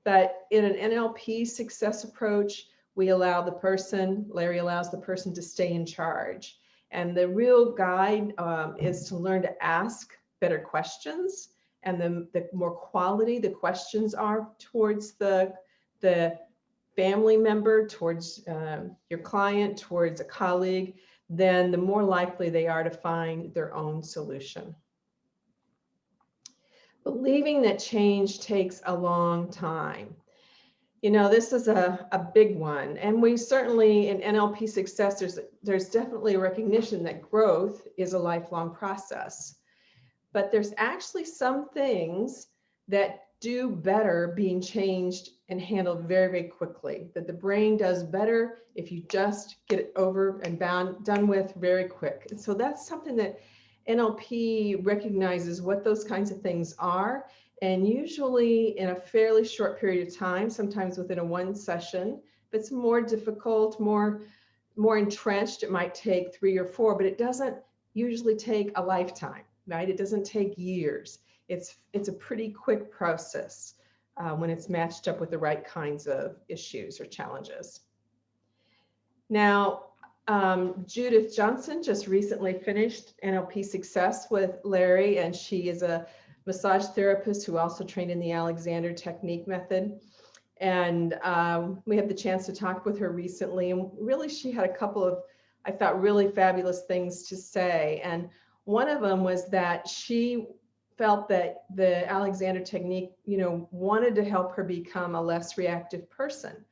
But in an NLP success approach, we allow the person, Larry allows the person to stay in charge. And the real guide um, is to learn to ask better questions. And the, the more quality the questions are towards the, the family member, towards uh, your client, towards a colleague, then the more likely they are to find their own solution. Believing that change takes a long time. You know, this is a, a big one. And we certainly in NLP success, there's, there's definitely a recognition that growth is a lifelong process. But there's actually some things that do better being changed and handled very, very quickly. That the brain does better if you just get it over and bound, done with very quick. And so that's something that NLP recognizes what those kinds of things are. And usually in a fairly short period of time, sometimes within a one session, if it's more difficult, more more entrenched, it might take three or four, but it doesn't usually take a lifetime, right? It doesn't take years. It's, it's a pretty quick process uh, when it's matched up with the right kinds of issues or challenges. Now, um, Judith Johnson just recently finished NLP Success with Larry, and she is a massage therapist who also trained in the Alexander Technique Method. And um, we had the chance to talk with her recently, and really she had a couple of, I thought, really fabulous things to say. And one of them was that she felt that the Alexander Technique, you know, wanted to help her become a less reactive person.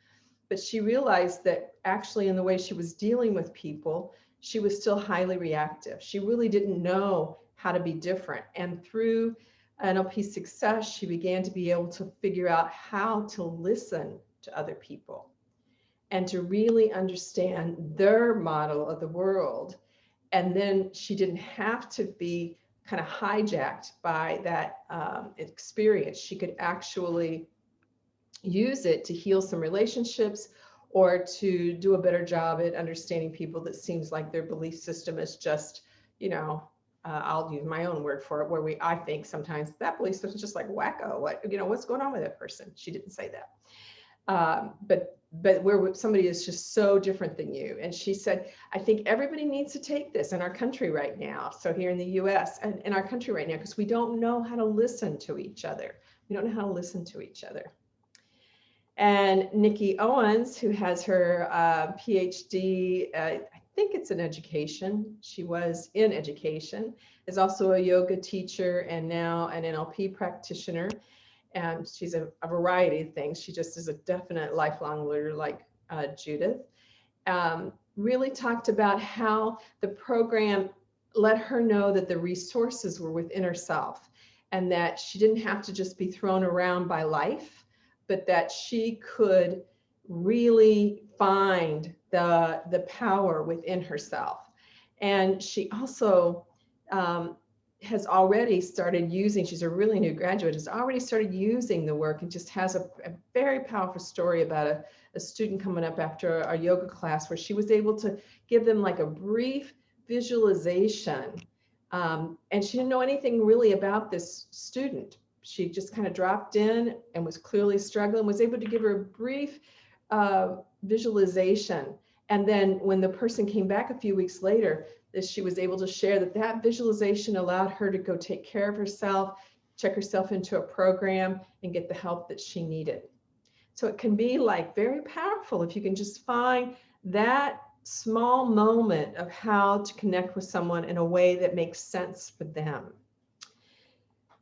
But she realized that actually in the way she was dealing with people, she was still highly reactive. She really didn't know how to be different. And through NLP success, she began to be able to figure out how to listen to other people and to really understand their model of the world. And then she didn't have to be kind of hijacked by that um, experience. She could actually use it to heal some relationships or to do a better job at understanding people that seems like their belief system is just, you know, uh, I'll use my own word for it, where we, I think sometimes that belief system is just like wacko. What, you know, what's going on with that person? She didn't say that. Um, but, but where somebody is just so different than you. And she said, I think everybody needs to take this in our country right now. So here in the US and in our country right now, because we don't know how to listen to each other. We don't know how to listen to each other. And Nikki Owens, who has her uh, PhD, uh, I think it's in education. She was in education, is also a yoga teacher and now an NLP practitioner. And she's a, a variety of things. She just is a definite lifelong learner like uh, Judith. Um, really talked about how the program let her know that the resources were within herself and that she didn't have to just be thrown around by life, but that she could really find the, the power within herself. And she also um, has already started using, she's a really new graduate, has already started using the work and just has a, a very powerful story about a, a student coming up after a yoga class where she was able to give them like a brief visualization. Um, and she didn't know anything really about this student. She just kind of dropped in and was clearly struggling, was able to give her a brief uh, visualization. And then when the person came back a few weeks later, that she was able to share that that visualization allowed her to go take care of herself, check herself into a program and get the help that she needed. So it can be like very powerful if you can just find that small moment of how to connect with someone in a way that makes sense for them.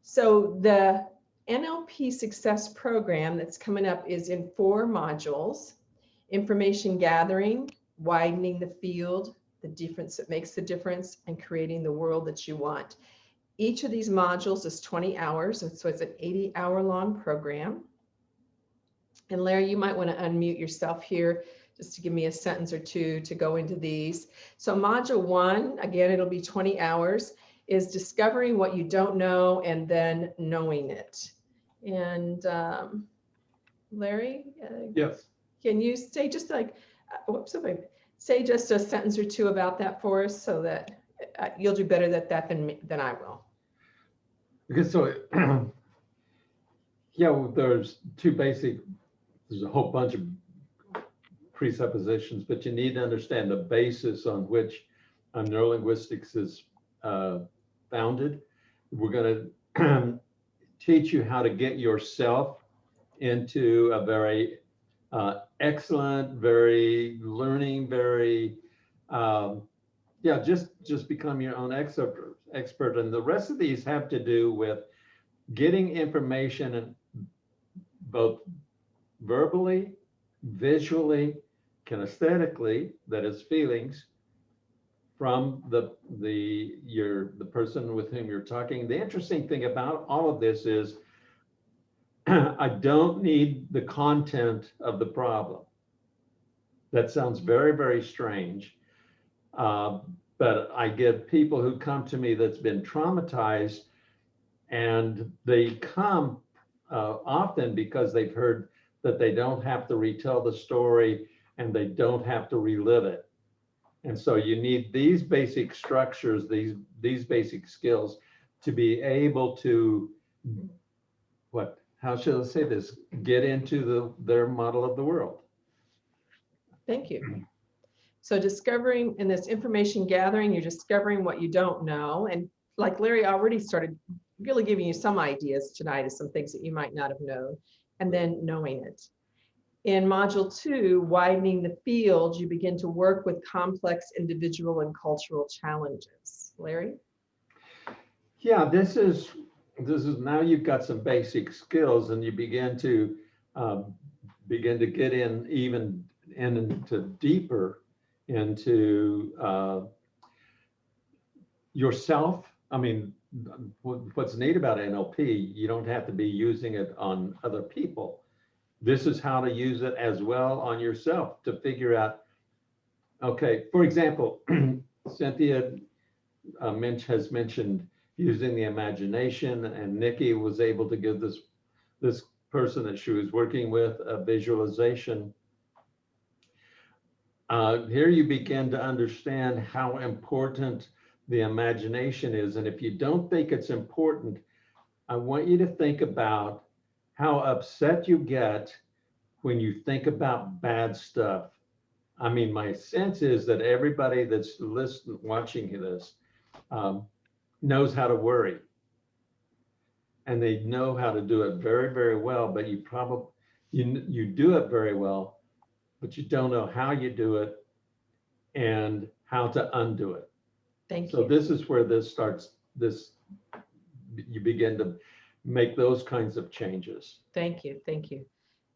So the NLP Success Program that's coming up is in four modules, information gathering, widening the field, the difference that makes the difference, and creating the world that you want. Each of these modules is 20 hours, so it's an 80 hour long program. And Larry, you might want to unmute yourself here just to give me a sentence or two to go into these. So module one, again, it'll be 20 hours, is discovering what you don't know and then knowing it. And um, Larry, uh, Yes. can you say just like, uh, whoops, say just a sentence or two about that for us so that uh, you'll do better at that than, me- than I will. Because so, [CLEARS THROAT] yeah, well, there's two basic, there's a whole bunch of presuppositions, but you need to understand the basis on which uh, neurolinguistics is uh, founded. We're going to [CLEARS THROAT] teach you how to get yourself into a very uh, excellent, very learning, very, um, yeah, just just become your own expert. Expert, and the rest of these have to do with getting information and both verbally, visually, kinesthetically, that is feelings, from the the your the person with whom you're talking. The interesting thing about all of this is [CLEARS THROAT] I don't need the content of the problem. That sounds very, very strange. Uh, but I get people who come to me that's been traumatized and they come uh, often because they've heard that they don't have to retell the story and they don't have to relive it. And so you need these basic structures, these, these basic skills to be able to, what, how should I say this? Get into the, their model of the world. Thank you. So discovering in this information gathering, you're discovering what you don't know. And like Larry already started really giving you some ideas tonight of some things that you might not have known, and then knowing it. In module two, widening the field, you begin to work with complex individual and cultural challenges. Larry? Yeah, this is, this is, now you've got some basic skills and you begin to, um, begin to get in even and into deeper into, uh, yourself. I mean, what's neat about NLP, you don't have to be using it on other people. This is how to use it as well on yourself to figure out, okay, for example, [CLEARS THROAT] Cynthia uh, Minch has mentioned using the imagination and Nikki was able to give this, this person that she was working with a visualization. Uh, here you begin to understand how important the imagination is. And if you don't think it's important, I want you to think about how upset you get when you think about bad stuff. I mean, my sense is that everybody that's listening, watching this, um, knows how to worry. And they know how to do it very, very well, but you probably, you, you do it very well, but you don't know how you do it and how to undo it. Thank So you. So this is where this starts, this, you begin to make those kinds of changes. Thank you, thank you.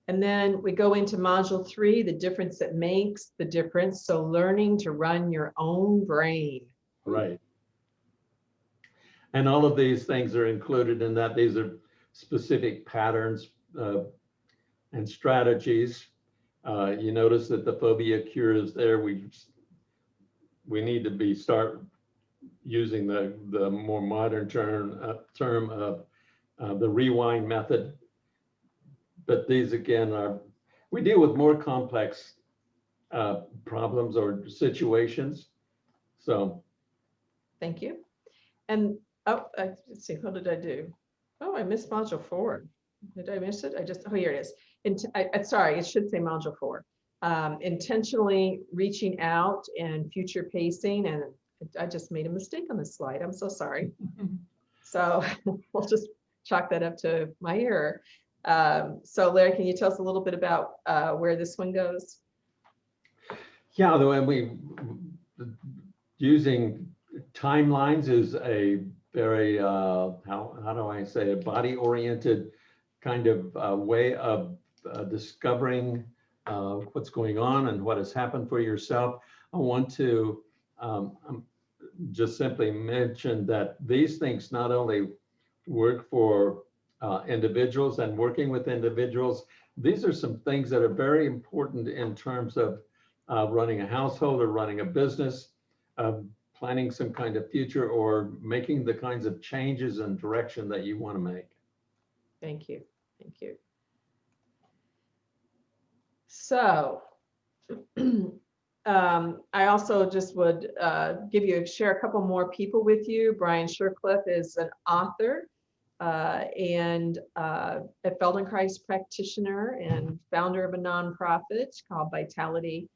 And then we go into module three, the difference that makes the difference. So learning to run your own brain. Right. And all of these things are included in that. These are specific patterns uh, and strategies. Uh, You notice that the phobia cure is there. We, we need to be, start using the, the more modern term, uh, term of uh, the rewind method. But these again are, we deal with more complex uh, problems or situations. So Thank you. And, oh, I- let's see, what did I do? Oh, I missed module four. Did I miss it? I just, oh, here it is. Int- I, I- sorry, it should say module four. Um, intentionally reaching out and future pacing, and I just made a mistake on this slide. I'm so sorry. [LAUGHS] So [LAUGHS] we'll just chalk that up to my error. Um, so Larry, can you tell us a little bit about uh, where this one goes? Yeah, the way we, using timelines is a very, uh, how, how do I say, a body oriented kind of uh, way of uh, discovering uh, what's going on and what has happened for yourself. I want to um, um, just simply mention that these things not only work for uh, individuals and working with individuals, these are some things that are very important in terms of uh, running a household or running a business, uh, planning some kind of future or making the kinds of changes and direction that you want to make. Thank you, thank you. So, [CLEARS THROAT] um, I also just would uh, give you, share a couple more people with you. Brian Shercliffe is an author uh, and uh, a Feldenkrais practitioner and founder of a nonprofit called Vitality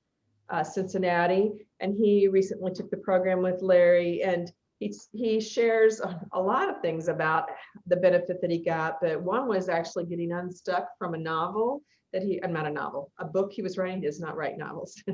uh, Cincinnati. And he recently took the program with Larry and he's, he shares a, lot of things about the benefit that he got, but one was actually getting unstuck from a novel that he, uh, not a novel, a book he was writing, he does not write novels. [LAUGHS]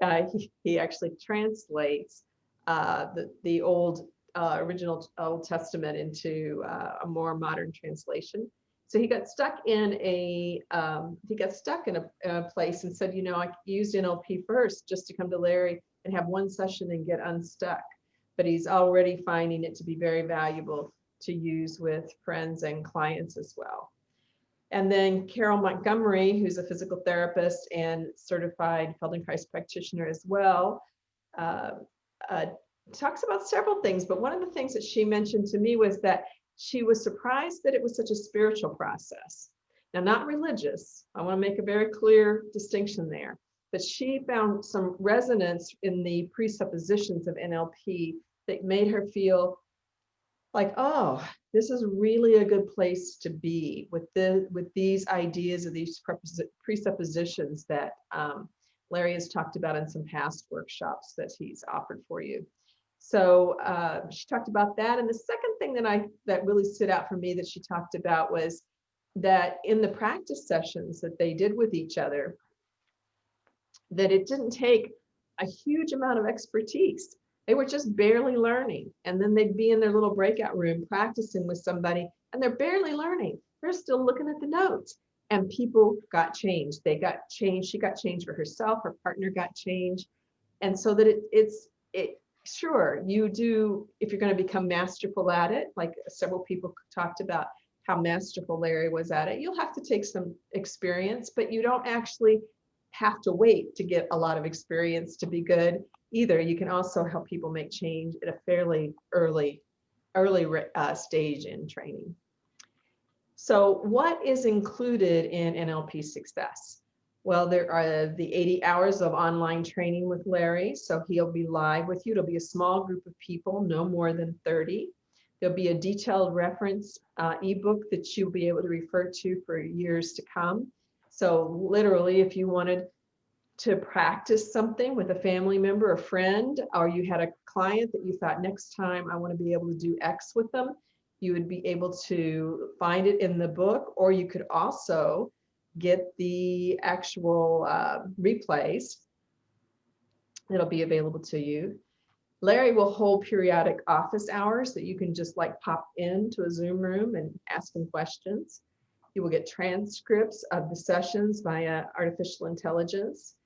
Uh, he, he actually translates uh, the, the old uh, original Old Testament into uh, a more modern translation. So he got stuck in a, um, he got stuck in a, a place and said, you know, I used NLP first just to come to Larry and have one session and get unstuck. But he's already finding it to be very valuable to use with friends and clients as well. And then Carol Montgomery, who's a physical therapist and certified Feldenkrais practitioner as well, uh, uh, talks about several things. But one of the things that she mentioned to me was that she was surprised that it was such a spiritual process. Now, not religious. I want to make a very clear distinction there. but she found some resonance in the presuppositions of NLP that made her feel like, oh, this is really a good place to be with the with these ideas of these presuppositions that um, Larry has talked about in some past workshops that he's offered for you. So uh, she talked about that. And the second thing that I that really stood out for me that she talked about was that in the practice sessions that they did with each other, that it didn't take a huge amount of expertise. They were just barely learning. And then they'd be in their little breakout room practicing with somebody, and they're barely learning. They're still looking at the notes. And people got changed. They got changed. She got changed for herself. Her partner got changed. And so that it, it's, it, sure, you do, if you're going to become masterful at it, like several people talked about how masterful Larry was at it, you'll have to take some experience, but you don't actually have to wait to get a lot of experience to be good either. You can also help people make change at a fairly early, early uh, stage in training. So what is included in NLP success? Well, there are the 80 hours of online training with Larry. So he'll be live with you. It'll be a small group of people, no more than 30. There'll be a detailed reference uh, ebook that you'll be able to refer to for years to come. So literally, if you wanted to practice something with a family member, a friend, or you had a client that you thought next time I want to be able to do X with them, you would be able to find it in the book, or you could also get the actual uh, replays. It'll be available to you. Larry will hold periodic office hours that you can just like pop into a Zoom room and ask him questions. You will get transcripts of the sessions via artificial intelligence.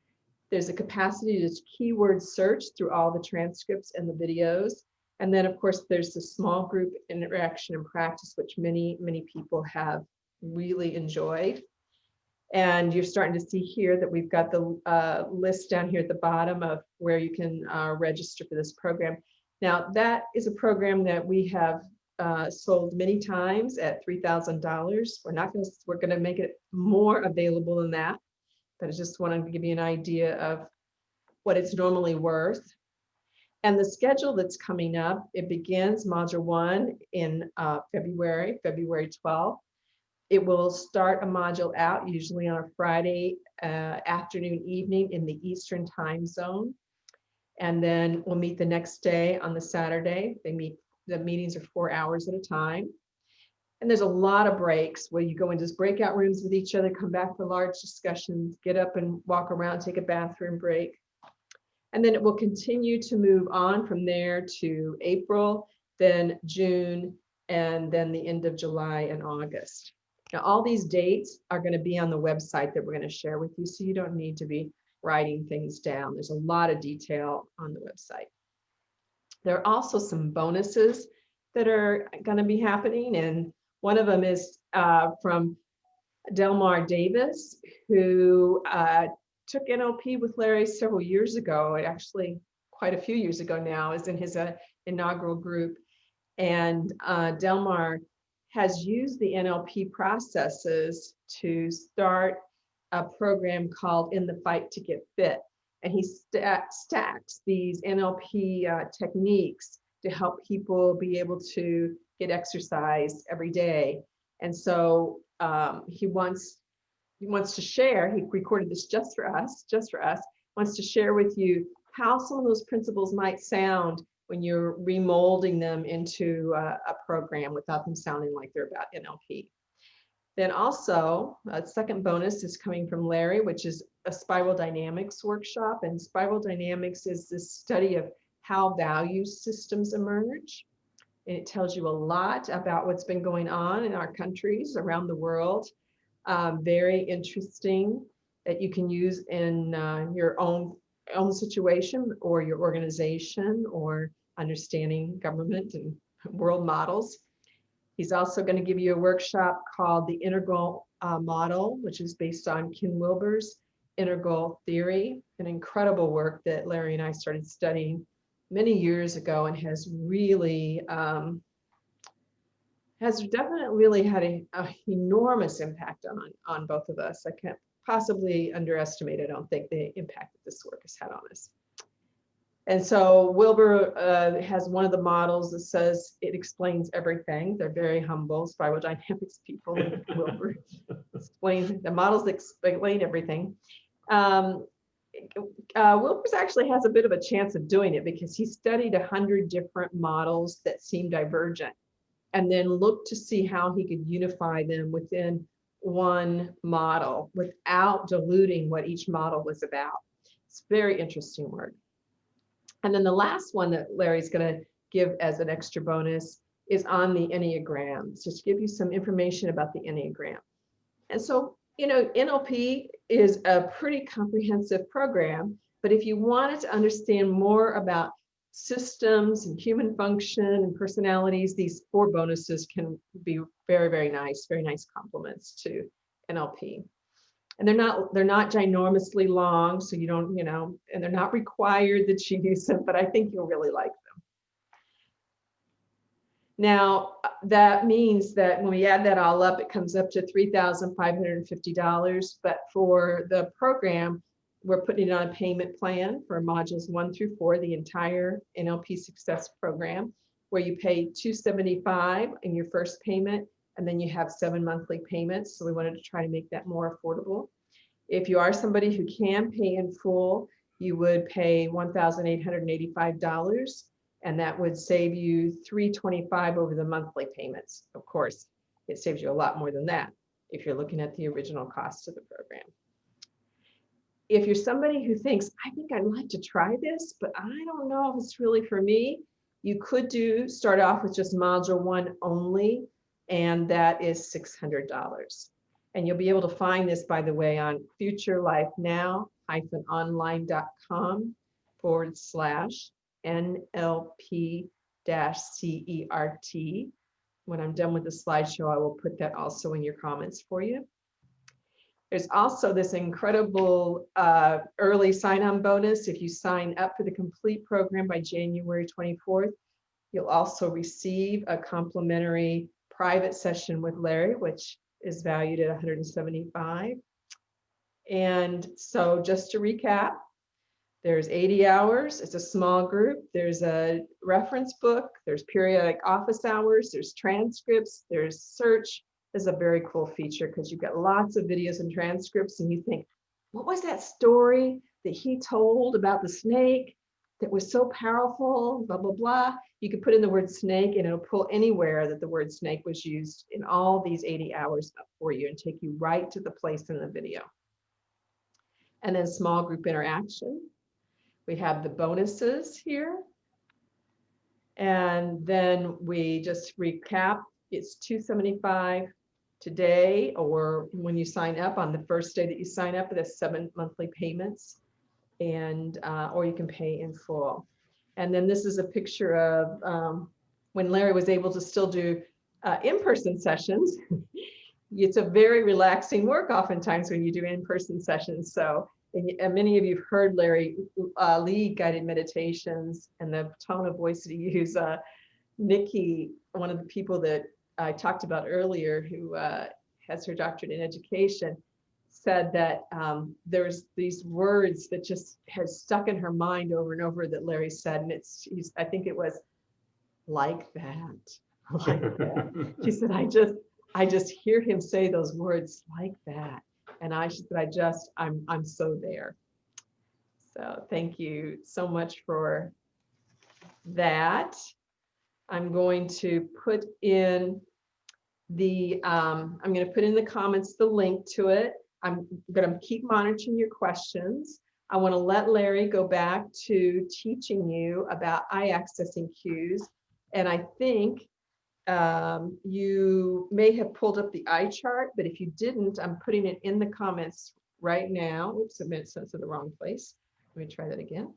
There's a capacity to keyword search through all the transcripts and the videos. And then of course, there's the small group interaction and practice, which many, many people have really enjoyed. And you're starting to see here that we've got the uh, list down here at the bottom of where you can uh, register for this program. Now that is a program that we have uh, sold many times at $3,000. We're not going to, we're going to make it more available than that. But I just wanted to give you an idea of what it's normally worth. And the schedule that's coming up, it begins module one in uh, February, February 12th. It will start a module out usually on a Friday uh, afternoon, evening in the Eastern time zone. And then we'll meet the next day on the Saturday. They meet, the meetings are four hours at a time. And there's a lot of breaks where you go into breakout rooms with each other, come back for large discussions, get up and walk around, take a bathroom break. And then it will continue to move on from there to April, then June, and then the end of July and August. Now, all these dates are going to be on the website that we're going to share with you, so you don't need to be writing things down. There's a lot of detail on the website. There are also some bonuses that are going to be happening, and one of them is uh, from Delmar Davis, who uh, took NLP with Larry several years ago, actually quite a few years ago now, is in his uh, inaugural group. And uh, Delmar has used the NLP processes to start a program called In the Fight to Get Fit. And he st stacks these NLP uh, techniques to help people be able to get exercise every day. And so um, he wants he wants to share, he recorded this just for us, just for us, wants to share with you how some of those principles might sound when you're remolding them into a, a program without them sounding like they're about NLP. Then also, a second bonus is coming from Larry, which is a spiral dynamics workshop. And spiral dynamics is this study of how value systems emerge. And it tells you a lot about what's been going on in our countries around the world. Um, very interesting that you can use in uh, your own own situation or your organization or understanding government and [LAUGHS] world models. He's also going to give you a workshop called the Integral uh, Model, which is based on Ken Wilber's integral theory, an incredible work that Larry and I started studying many years ago and has really um, has definitely really had an enormous impact on on both of us. I can't possibly underestimate, I don't think, the impact that this work has had on us. And so Wilber uh, has one of the models that says it explains everything. They're very humble spiral dynamics people. Wilber [LAUGHS] explains the models explain everything. Um, uh, Wilber's actually has a bit of a chance of doing it because he studied a hundred different models that seem divergent and then looked to see how he could unify them within one model without diluting what each model was about. It's very interesting work. And then the last one that Larry's going to give as an extra bonus is on the Enneagram, just to give you some information about the Enneagram. And so, you know, NLP is a pretty comprehensive program, but if you wanted to understand more about systems and human function and personalities, these four bonuses can be very, very nice, very nice complements to NLP. And they're not they're not ginormously long, so you don't, you know, and they're not required that you use them, but I think you'll really like them. Now, that means that when we add that all up, it comes up to $3,550. But for the program, we're putting it on a payment plan for modules one through four, the entire NLP Success Program, where you pay 275 in your first payment, and then you have seven monthly payments. So we wanted to try to make that more affordable. If you are somebody who can pay in full, you would pay $1,885, and that would save you 325 over the monthly payments. Of course, it saves you a lot more than that if you're looking at the original cost of the program if you're somebody who thinks, I think I'd like to try this, but I don't know if it's really for me, you could do start off with just module one only, and that is $600. And you'll be able to find this, by the way, on futurelifenow-online.com forward slash NLP dash CERT. When I'm done with the slideshow, I will put that also in your comments for you. There's also this incredible uh, early sign-on bonus. If you sign up for the complete program by January 24th, you'll also receive a complimentary private session with Larry, which is valued at 175. And so just to recap, there's 80 hours, it's a small group, there's a reference book, there's periodic office hours, there's transcripts, there's search, is a very cool feature because you've got lots of videos and transcripts and you think, what was that story that he told about the snake that was so powerful, blah, blah, blah. You could put in the word snake and it'll pull anywhere that the word snake was used in all these 80 hours for you and take you right to the place in the video. And then small group interaction. We have the bonuses here. And then we just recap, it's 275 today or when you sign up on the first day that you sign up, that's seven monthly payments and uh, or you can pay in full. And then this is a picture of um, when Larry was able to still do uh, in-person sessions. [LAUGHS] it's a very relaxing work oftentimes when you do in-person sessions. So and, and many of you have heard Larry uh, lead guided meditations and the tone of voice that he [LAUGHS] uses. Uh, Nikki, one of the people that I talked about earlier, who uh, has her doctorate in education, said that um, there's these words that just has stuck in her mind over and over that Larry said, and it's he's I think it was like that, [LAUGHS] like that. [LAUGHS] she said, I just I just hear him say those words like that, and I she said, I just I'm I'm so there. So thank you so much for that. I'm going to put in the, um, I'm going to put in the comments the link to it. I'm going to keep monitoring your questions. I want to let Larry go back to teaching you about eye accessing cues. And I think um, you may have pulled up the eye chart, but if you didn't, I'm putting it in the comments right now. Oops, I meant sent to the wrong place. Let me try that again.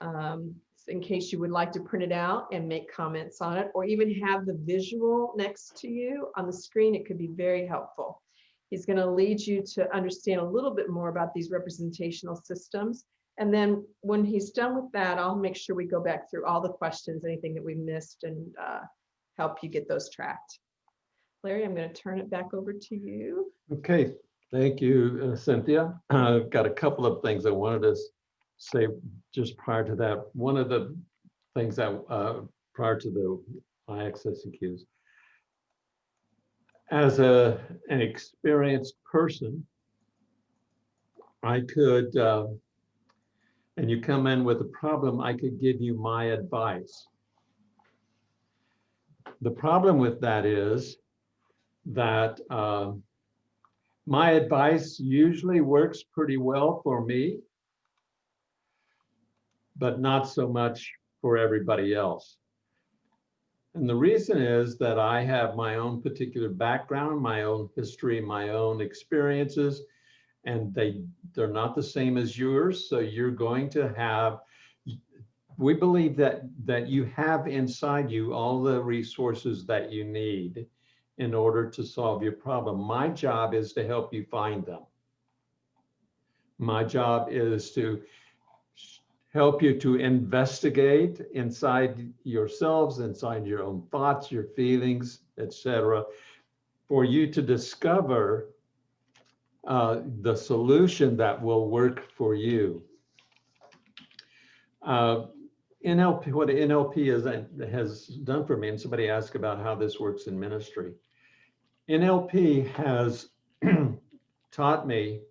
Um, in case you would like to print it out and make comments on it, or even have the visual next to you on the screen, it could be very helpful. He's going to lead you to understand a little bit more about these representational systems. And then when he's done with that, I'll make sure we go back through all the questions, anything that we missed and uh, help you get those tracked. Larry, I'm going to turn it back over to you. Okay, thank you, uh, Cynthia. [CLEARS THROAT] I've got a couple of things I wanted to say just prior to that. One of the things that, uh, prior to the cues. As a, an experienced person, I could, uh, and you come in with a problem, I could give you my advice. The problem with that is that, um, my advice usually works pretty well for me, but not so much for everybody else. And the reason is that I have my own particular background, my own history, my own experiences, and they, they're not the same as yours. So you're going to have, we believe that, that you have inside you all the resources that you need in order to solve your problem. My job is to help you find them. My job is to help you to investigate inside yourselves, inside your own thoughts, your feelings, etc., for you to discover uh, the solution that will work for you. Uh, NLP, what NLP is, has done for me, and somebody asked about how this works in ministry. NLP has [CLEARS THROAT] taught me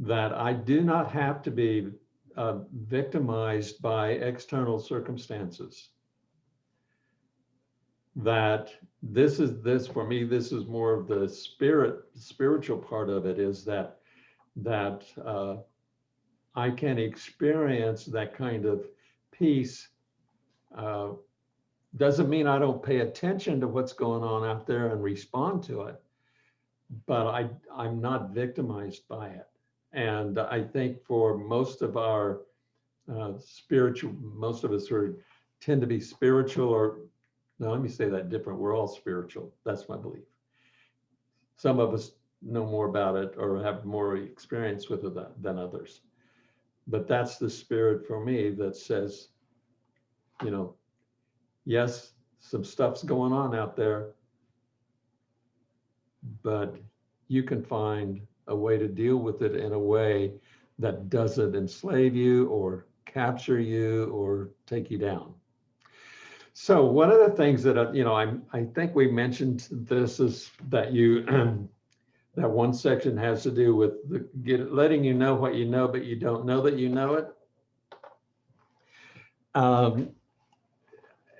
that I do not have to be uh, victimized by external circumstances. That this is this for me, this is more of the spirit, spiritual part of it is that that uh, I can experience that kind of peace. Uh, doesn't mean I don't pay attention to what's going on out there and respond to it, but I, I'm not victimized by it. And I think for most of our uh, spiritual, most of us are tend to be spiritual or, no, let me say that different. We're all spiritual. That's my belief. Some of us know more about it or have more experience with it than- than others. But that's the spirit for me that says, you know, yes, some stuff's going on out there, but you can find a way to deal with it in a way that doesn't enslave you or capture you or take you down. So one of the things that, uh, you know, I'm, I think we mentioned this is that you, [CLEARS THROAT] that one section has to do with the, get, letting you know what you know, but you don't know that you know it. Um,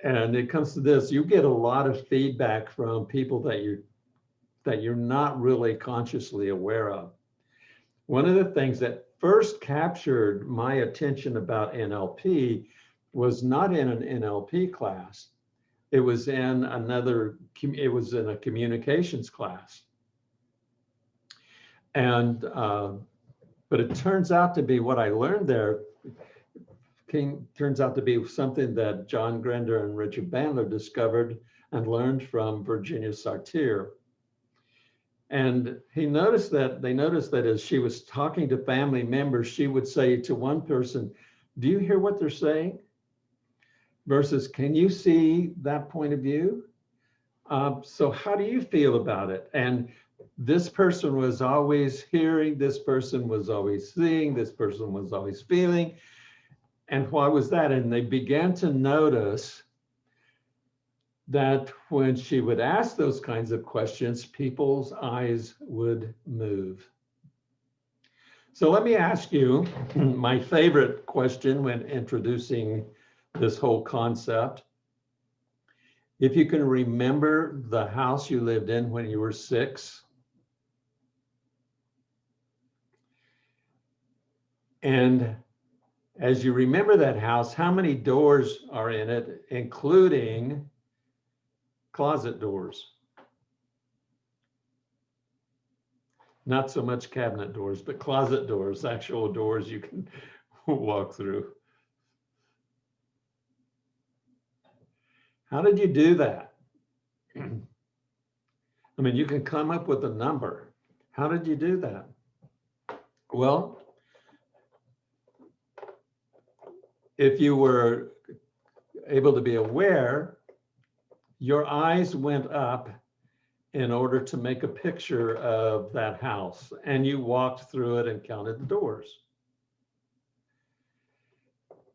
and it comes to this, you get a lot of feedback from people that you that you're not really consciously aware of. One of the things that first captured my attention about NLP was not in an NLP class. It was in another, it was in a communications class. And, uh, but it turns out to be what I learned there turns out to be something that John Grinder and Richard Bandler discovered and learned from Virginia Satir. And he noticed that, they noticed that as she was talking to family members, she would say to one person, do you hear what they're saying? Versus, can you see that point of view? Uh, so how do you feel about it? And this person was always hearing, this person was always seeing, this person was always feeling. And why was that? And they began to notice that when she would ask those kinds of questions, people's eyes would move. So let me ask you [LAUGHS] my favorite question when introducing this whole concept. If you can remember the house you lived in when you were six, and as you remember that house, how many doors are in it, including closet doors. Not so much cabinet doors, but closet doors, actual doors you can [LAUGHS] walk through. How did you do that? [CLEARS THROAT] I mean, you can come up with a number. How did you do that? Well, if you were able to be aware your eyes went up in order to make a picture of that house. And you walked through it and counted the doors.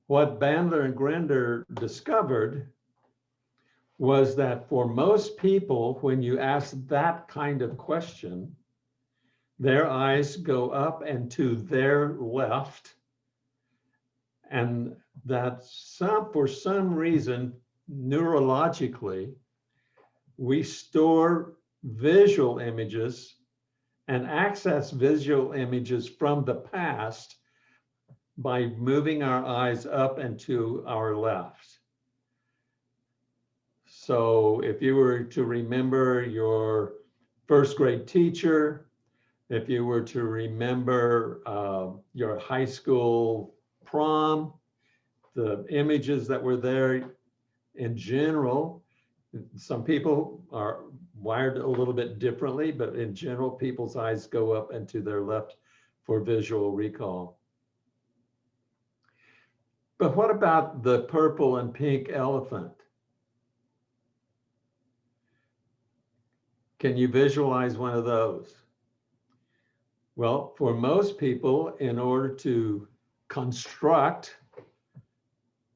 What Bandler and Grinder discovered was that for most people, when you ask that kind of question, their eyes go up and to their left. And that some, for some reason, neurologically, we store visual images and access visual images from the past by moving our eyes up and to our left. So if you were to remember your first grade teacher, if you were to remember uh, your high school prom, the images that were there in general, some people are wired a little bit differently, but in general, people's eyes go up and to their left for visual recall. But what about the purple and pink elephant? Can you visualize one of those? Well, for most people, in order to construct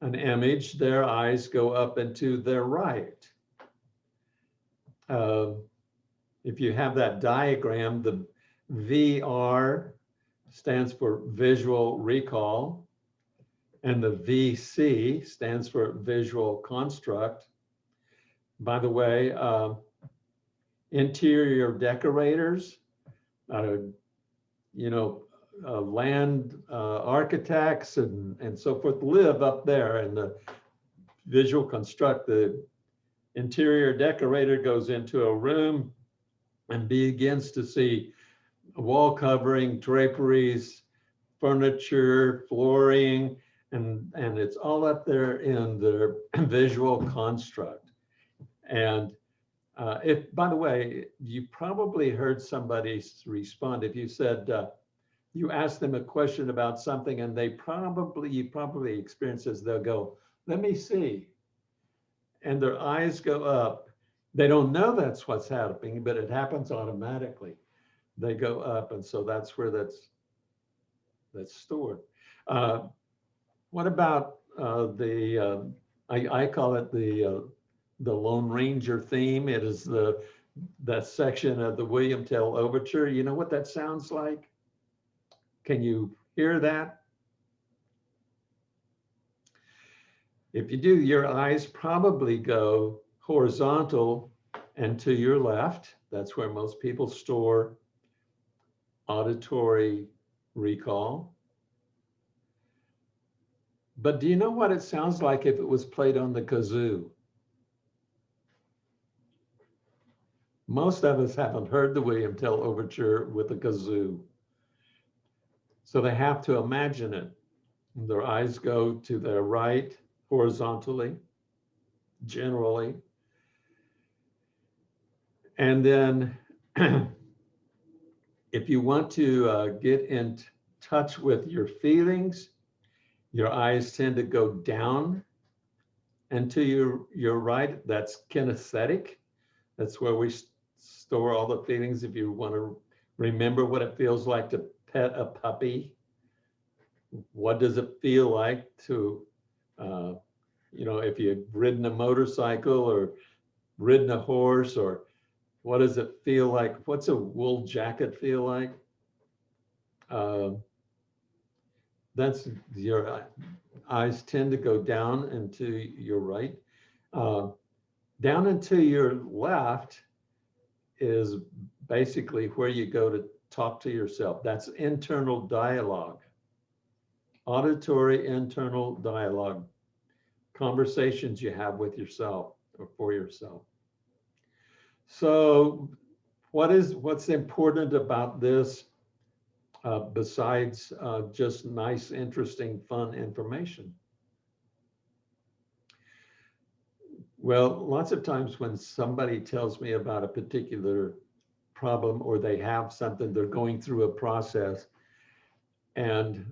an image, their eyes go up and to their right. Uh, if you have that diagram, the VR stands for visual recall, and the VC stands for visual construct. By the way, uh, interior decorators, uh, you know, uh, land uh, architects and, and so forth live up there and the visual construct, the interior decorator goes into a room and begins to see wall covering, draperies, furniture, flooring, and, and it's all up there in the [CLEARS THROAT] visual construct. And uh, if, by the way, you probably heard somebody respond if you said, uh, you ask them a question about something and they probably, you probably experience this, they'll go, let me see. And their eyes go up. They don't know that's what's happening, but it happens automatically. They go up. And so that's where that's, that's stored. Uh, what about uh, the, uh, I, I call it the, uh, the Lone Ranger theme. It is the, that section of the William Tell Overture. You know what that sounds like? Can you hear that? If you do, your eyes probably go horizontal and to your left. That's where most people store auditory recall. But do you know what it sounds like if it was played on the kazoo? Most of us haven't heard the William Tell Overture with a kazoo. So they have to imagine it. Their eyes go to their right horizontally, generally. And then [CLEARS THROAT] if you want to uh, get in touch with your feelings, your eyes tend to go down and to your, your right, that's kinesthetic. That's where we store all the feelings. If you want to remember what it feels like to pet a puppy, what does it feel like to, uh, you know, if you've ridden a motorcycle or ridden a horse or what does it feel like? What's a wool jacket feel like? Uh, that's your eyes tend to go down and to your right. Uh, down and to your left is basically where you go to talk to yourself. That's internal dialogue. Auditory internal dialogue. Conversations you have with yourself or for yourself. So what is what's important about this uh, besides uh, just nice, interesting, fun information? Well, lots of times when somebody tells me about a particular problem or they have something, they're going through a process. And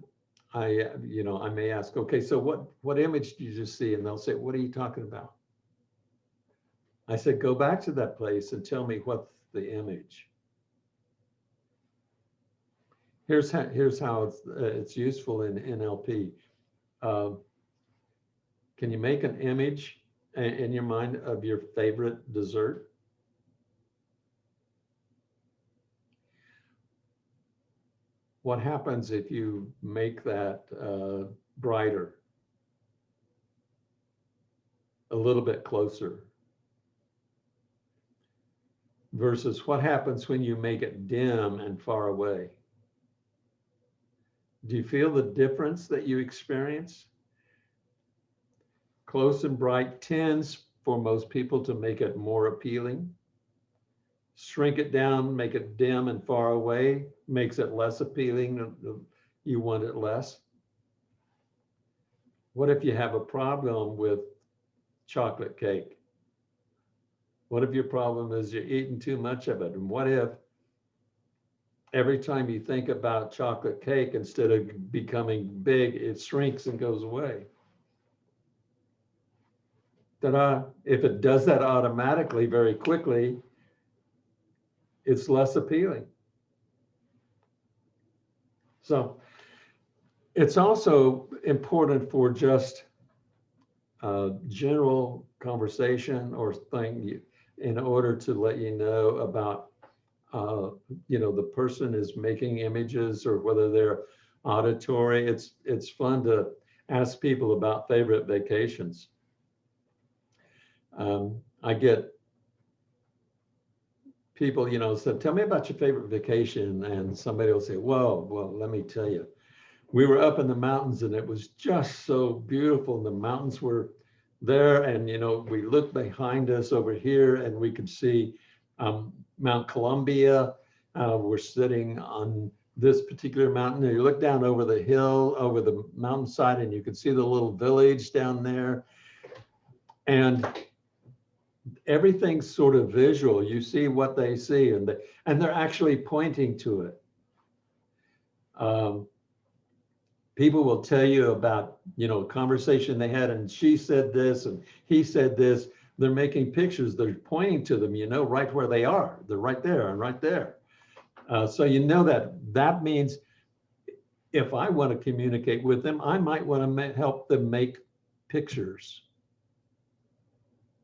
I, you know, I may ask, okay, so what, what image did you just see? And they'll say, what are you talking about? I said, go back to that place and tell me what, the image. Here's how, here's how it's, uh, it's useful in NLP. Uh, Can you make an image in your mind of your favorite dessert? What happens if you make that uh, brighter? A little bit closer? Versus what happens when you make it dim and far away? Do you feel the difference that you experience? Close and bright tends for most people to make it more appealing. Shrink it down, make it dim and far away, makes it less appealing. You want it less. What if you have a problem with chocolate cake? What if your problem is you're eating too much of it? And what if every time you think about chocolate cake, instead of becoming big, it shrinks and goes away? Ta-da, if it does that automatically very quickly, it's less appealing. So it's also important for just uh, general conversation or thing you- in order to let you know about, uh, you know, the person is making images or whether they're auditory. It's, it's fun to ask people about favorite vacations. Um, I get people, you know, said, tell me about your favorite vacation. And somebody will say, well, well, let me tell you. We were up in the mountains and it was just so beautiful. And the mountains were there and, you know, we looked behind us over here and we could see um, Mount Columbia. Uh, we're sitting on this particular mountain. And you look down over the hill, over the mountainside, and you can see the little village down there. And everything's sort of visual. You see what they see, and they, and they're actually pointing to it. Um, people will tell you about, you know, a conversation they had, and she said this, and he said this. They're making pictures. They're pointing to them. You know, right where they are. They're right there and right there. Uh, so you know that that means if I want to communicate with them, I might want to help them make pictures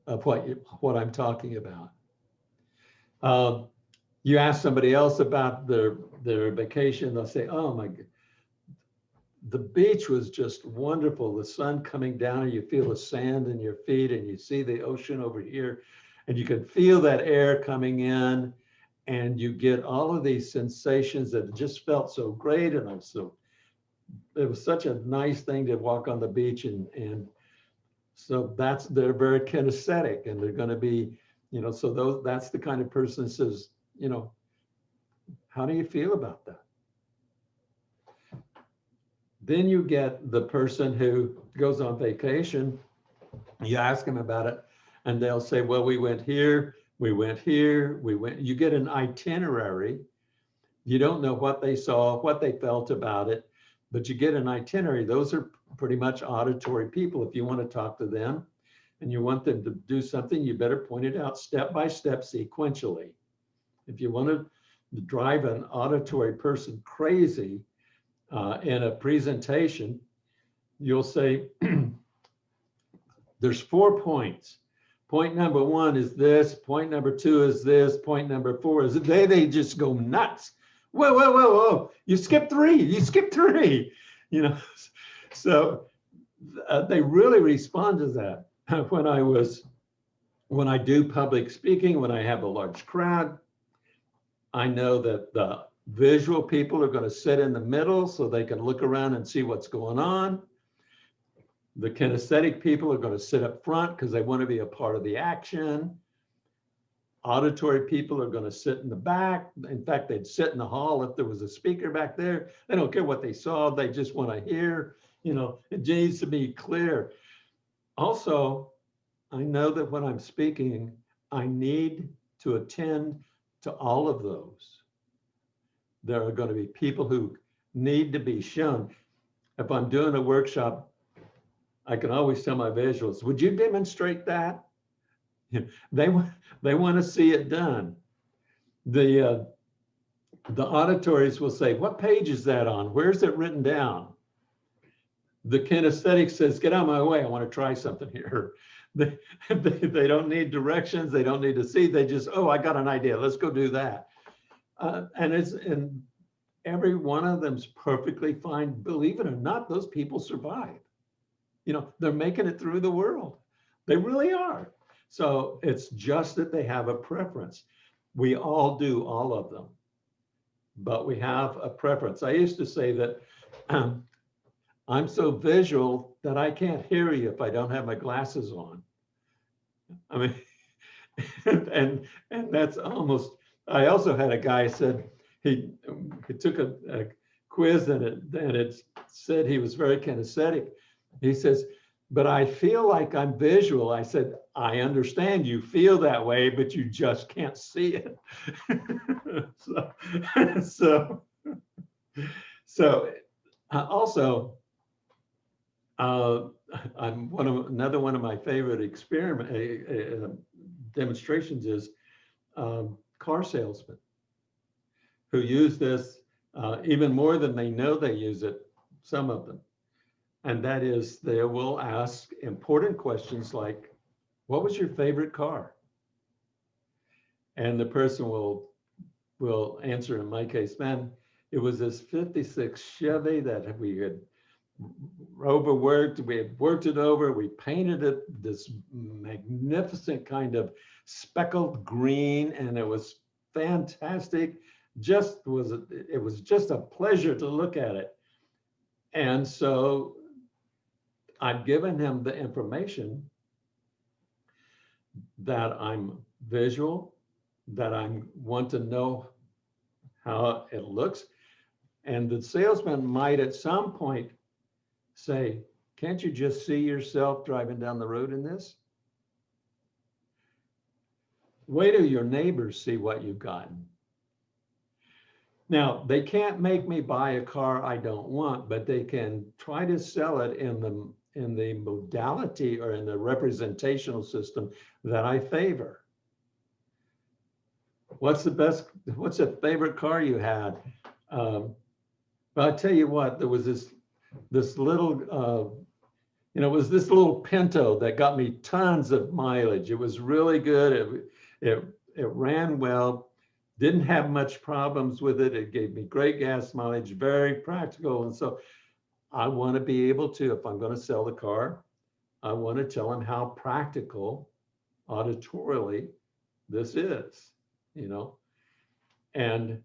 of what you, what I'm talking about. Um, you ask somebody else about their their vacation, they'll say, "Oh my, the beach was just wonderful. The sun coming down, and you feel the sand in your feet, and you see the ocean over here, and you can feel that air coming in, and you get all of these sensations that just felt so great, and I'm so. It was such a nice thing to walk on the beach and and so that's, they're very kinesthetic and they're going to be, you know, so those, that's the kind of person that says, you know, how do you feel about that? Then you get the person who goes on vacation, you ask them about it, and they'll say, well, we went here, we went here, we went, you get an itinerary. You don't know what they saw, what they felt about it, but you get an itinerary. Those are pretty much auditory people. If you want to talk to them and you want them to do something, you better point it out step by step sequentially. If you want to drive an auditory person crazy uh, in a presentation, you'll say, [CLEARS THROAT] there's four points. Point number one is this, point number two is this, point number four is, they, they just go nuts. Whoa, whoa, whoa, whoa, you skipped three, you skipped three, you know? [LAUGHS] So uh, they really respond to that. [LAUGHS] When I was, when I do public speaking, when I have a large crowd, I know that the visual people are going to sit in the middle so they can look around and see what's going on. The kinesthetic people are going to sit up front because they want to be a part of the action. Auditory people are going to sit in the back. In fact, they'd sit in the hall if there was a speaker back there. They don't care what they saw. They just want to hear. You know, it needs to be clear. Also, I know that when I'm speaking, I need to attend to all of those. There are going to be people who need to be shown. If I'm doing a workshop, I can always tell my visuals, would you demonstrate that? [LAUGHS] They, they want to see it done. the, uh, the auditories will say, what page is that on? Where's it written down? The kinesthetic says, get out of my way, I want to try something here. [LAUGHS] They, they, they don't need directions, they don't need to see, they just, oh, I got an idea, let's go do that. Uh, and it's, and every one of them's perfectly fine. Believe it or not, those people survive. You know, they're making it through the world. They really are. So it's just that they have a preference. We all do all of them, but we have a preference. I used to say that um, I'm so visual that I can't hear you if I don't have my glasses on. I mean, [LAUGHS] and and that's almost. I also had a guy said he he took a, a quiz and it and it said he was very kinesthetic. He says, but I feel like I'm visual. I said, I understand you feel that way, but you just can't see it. [LAUGHS] so, [LAUGHS] so, so uh, also, uh, [LAUGHS] I'm one of another one of my favorite experiment uh, uh, demonstrations is um, car salesmen who use this uh, even more than they know they use it. Some of them, and that is they will ask important questions like, "What was your favorite car?" And the person will will answer. In my case, man, it was this '56 Chevy that we had overworked. We had worked it over. We painted it this magnificent kind of speckled green, and it was fantastic. Just was it was just a pleasure to look at it. And so I've given him the information that I'm visual, that I want to know how it looks. And the salesman might at some point say, can't you just see yourself driving down the road in this? Wait till your neighbors see what you've gotten. Now, they can't make me buy a car I don't want, but they can try to sell it in the in the modality or in the representational system that I favor. What's the best, what's a favorite car you had? Um, but I'll tell you what, there was this this little, uh, you know, it was this little Pinto that got me tons of mileage. It was really good. It, it, it ran well, didn't have much problems with it. It gave me great gas mileage, very practical. And so I want to be able to, if I'm going to sell the car, I want to tell them how practical auditorially this is, you know, and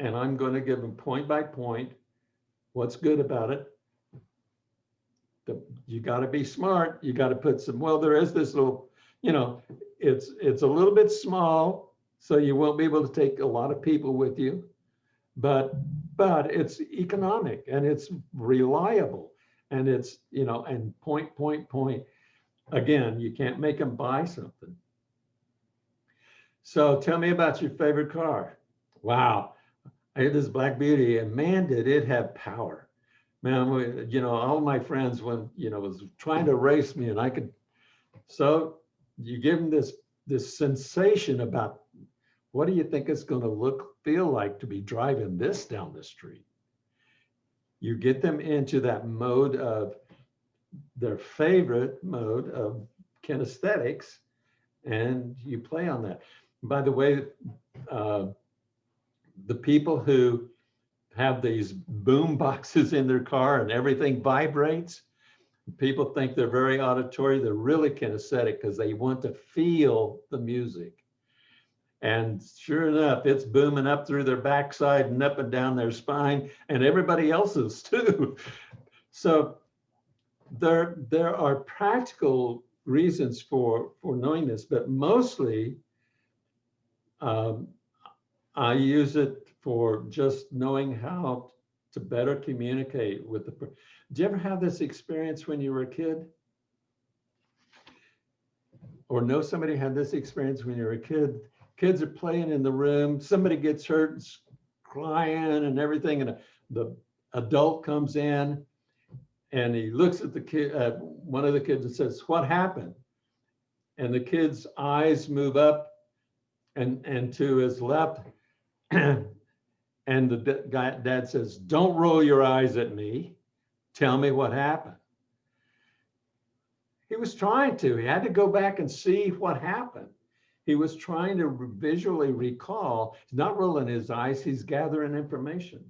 and I'm going to give them point by point what's good about it, the, you got to be smart. You got to put some, well, there is this little, you know, it's, it's a little bit small, so you won't be able to take a lot of people with you, but, but it's economic and it's reliable and it's, you know, and point, point, point. Again, you can't make them buy something. So tell me about your favorite car. Wow. I had this Black Beauty and man, did it have power man, we, you know, all my friends when, you know, was trying to race me and I could, so you give them this, this sensation about what do you think it's going to look, feel like to be driving this down the street? You get them into that mode of their favorite mode of kinesthetics and you play on that. By the way, uh, the people who have these boom boxes in their car and everything vibrates. People think they're very auditory. They're really kinesthetic because they want to feel the music. And sure enough, it's booming up through their backside and up and down their spine and everybody else's [LAUGHS] too. So there, there are practical reasons for, for knowing this, but mostly um, I use it for just knowing how to better communicate with the. Do you ever have this experience when you were a kid? Or know somebody had this experience when you were a kid? Kids are playing in the room, somebody gets hurt, and crying and everything, and the adult comes in and he looks at the kid, uh, one of the kids and says, what happened? And the kid's eyes move up and, and to his left. [CLEARS THROAT] And the guy, dad says, don't roll your eyes at me. Tell me what happened. He was trying to, he had to go back and see what happened. He was trying to visually recall, he's not rolling his eyes, he's gathering information.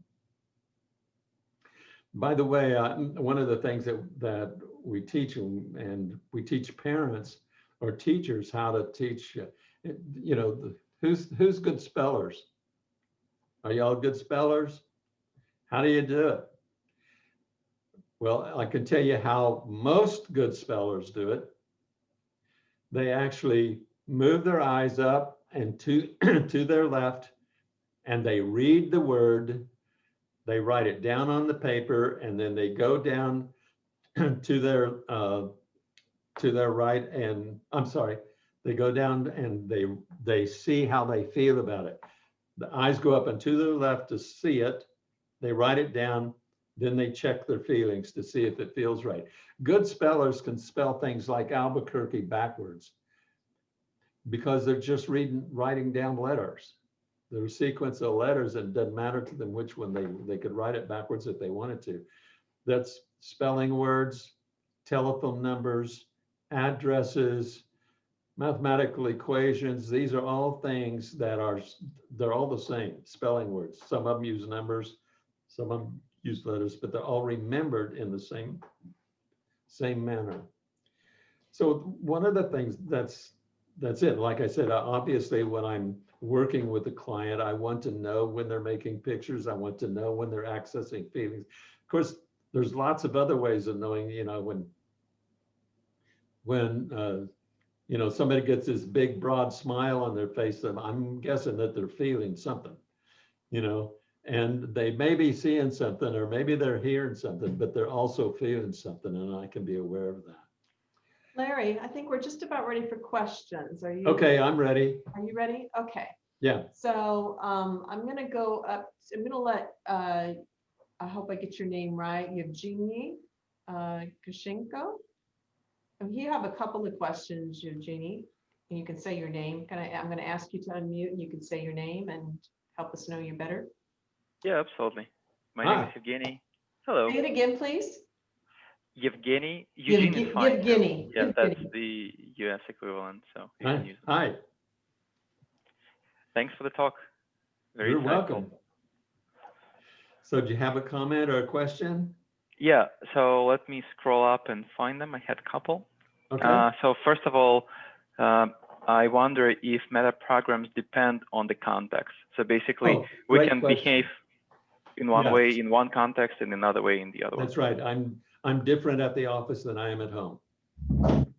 By the way, uh, one of the things that, that we teach and and we teach parents or teachers how to teach, uh, you know, who's, who's good spellers? Are y'all good spellers? How do you do it? Well, I can tell you how most good spellers do it. They actually move their eyes up and to, [CLEARS THROAT] to their left, and they read the word. They write it down on the paper, and then they go down [CLEARS THROAT] to their uh, to their right, and I'm sorry, they go down and they they see how they feel about it. The eyes go up and to the left to see it. They write it down. Then they check their feelings to see if it feels right. Good spellers can spell things like Albuquerque backwards because they're just reading, writing down letters. A sequence of letters and it doesn't matter to them which one they, they could write it backwards if they wanted to. That's spelling words, telephone numbers, addresses, mathematical equations, these are all things that are, they're all the same, spelling words. Some of them use numbers, some of them use letters, but they're all remembered in the same, same manner. So one of the things that's, that's it. Like I said, obviously, when I'm working with a client, I want to know when they're making pictures. I want to know when they're accessing feelings. Of course, there's lots of other ways of knowing, you know, when, when, uh, you know, somebody gets this big broad smile on their face, and I'm guessing that they're feeling something, you know, and they may be seeing something or maybe they're hearing something, but they're also feeling something, and I can be aware of that. Larry, I think we're just about ready for questions. Are you? Okay, I'm ready. Are you ready? Okay. Yeah, So um, I'm gonna go up, I'm gonna let, uh, I hope I get your name right, Evgeny uh, Kushenko. And you have a couple of questions, Evgeny, and you can say your name. Can I, I'm gonna ask you to unmute and you can say your name and help us know you better. Yeah, absolutely. My name is Evgeny. Hello, Say it again, please. Yevgeny. Eugene Yevge- is fine. too. Yevgeny, Yeah, that's the US equivalent, so you hi, can use it. hi, Thanks for the talk. Very you're insightful. welcome. So do you have a comment or a question? Yeah, so let me scroll up and find them. I had a couple. Okay, Uh, so first of all, um, I wonder if meta programs depend on the context. So basically, Oh, we can question. behave in one Yes. way in one context and another way in the other one. That's right. I'm, I'm different at the office than I am at home. [LAUGHS]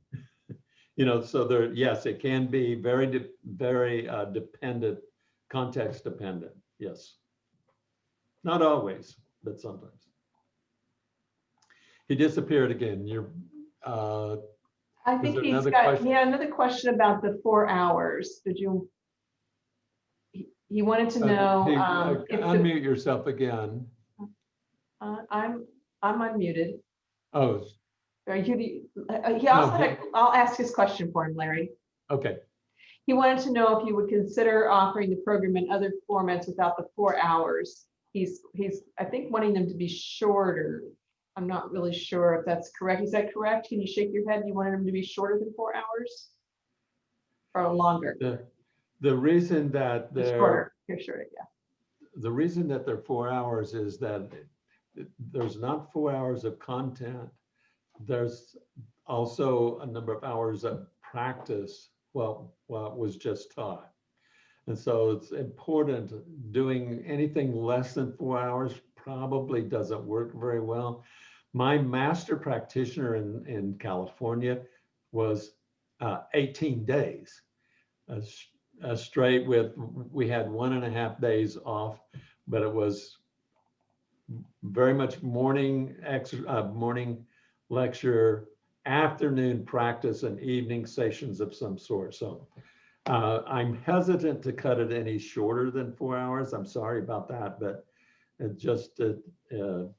You know, so there, yes, it can be very, de- very uh, dependent, context dependent, yes. Not always, but sometimes. He disappeared again. You're, uh, I think there he's another got, question? yeah, another question about the four hours. Did you? He he wanted to uh, know. hey, um, uh, if the- Unmute yourself again. uh, I'm, I'm unmuted. Oh, Are you, uh, he also No, had, a- I'll ask his question for him, Larry. okay. He wanted to know if you would consider offering the program in other formats without the four hours. He's, he's, I think wanting them to be shorter. I'm not really sure if that's correct. Is that correct? Can you shake your head? You wanted them to be shorter than four hours? Or longer? The, the reason that they're. Shorter, you're shorter, yeah. the reason that they're four hours is that there's not four hours of content. There's also a number of hours of practice, well, what was just taught. And so it's important, doing anything less than four hours probably doesn't work very well. My master practitioner in, in California was uh, 18 days. uh, uh, straight with, we had one and a half days off, but it was very much morning ex, uh, morning lecture, afternoon practice and evening sessions of some sort. So uh, I'm hesitant to cut it any shorter than four hours. I'm sorry about that, but it just, uh, it-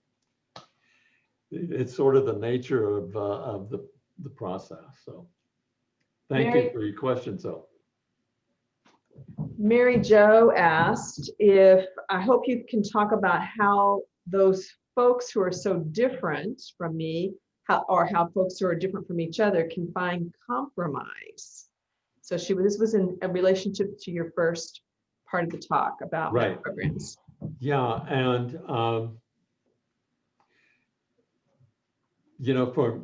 it's sort of the nature of, uh, of the, the process. So thank you for your question. So. Mary Jo asked if, I hope you can talk about how those folks who are so different from me, how, or how folks who are different from each other can find compromise. So she, this was in a relationship to your first part of the talk about Right. programs. Yeah, and um, you know, for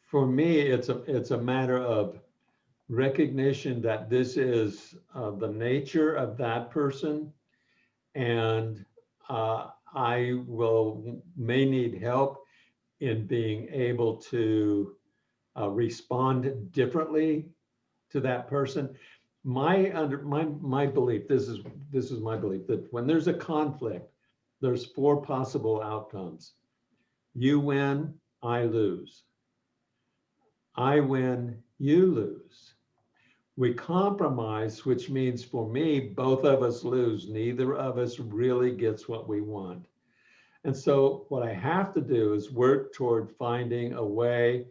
for me, it's a it's a matter of recognition that this is uh, the nature of that person, and uh, I will may need help in being able to uh, respond differently to that person. My under my my belief, this is this is my belief that when there's a conflict, there's four possible outcomes. You win, I lose. I win, you lose. We compromise, which means for me, both of us lose. Neither of us really gets what we want. And so what I have to do is work toward finding a way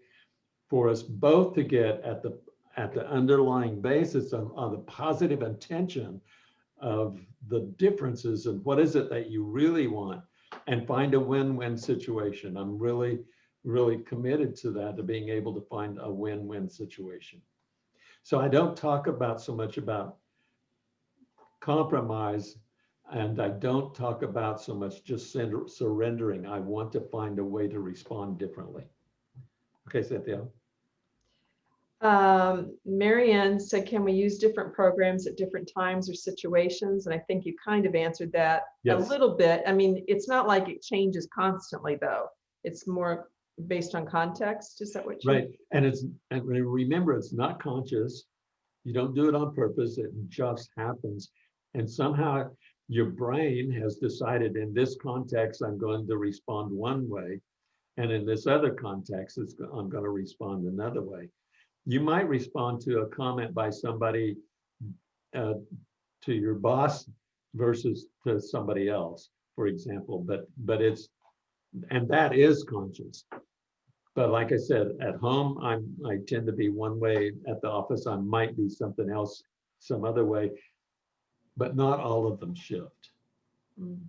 for us both to get at the at the underlying basis of, of the positive intention of the differences and what is it that you really want and find a win-win situation. I'm really, really committed to that, to being able to find a win-win situation. So I don't talk about so much about compromise and I don't talk about so much just surrendering. I want to find a way to respond differently. Okay, Cynthia. Um, Marianne said, can we use different programs at different times or situations? And I think you kind of answered that a little bit. I mean, it's not like it changes constantly, though. It's more based on context. Is that what you? Right, and it's, and remember, it's not conscious. You don't do it on purpose, it just happens. And somehow your brain has decided in this context, I'm going to respond one way. And in this other context, it's, I'm gonna respond another way. You might respond to a comment by somebody uh, to your boss versus to somebody else, for example, but, but it's, and that is conscious. But like I said, at home, I'm, I tend to be one way. At the office, I might be something else, some other way. But not all of them shift. Mm.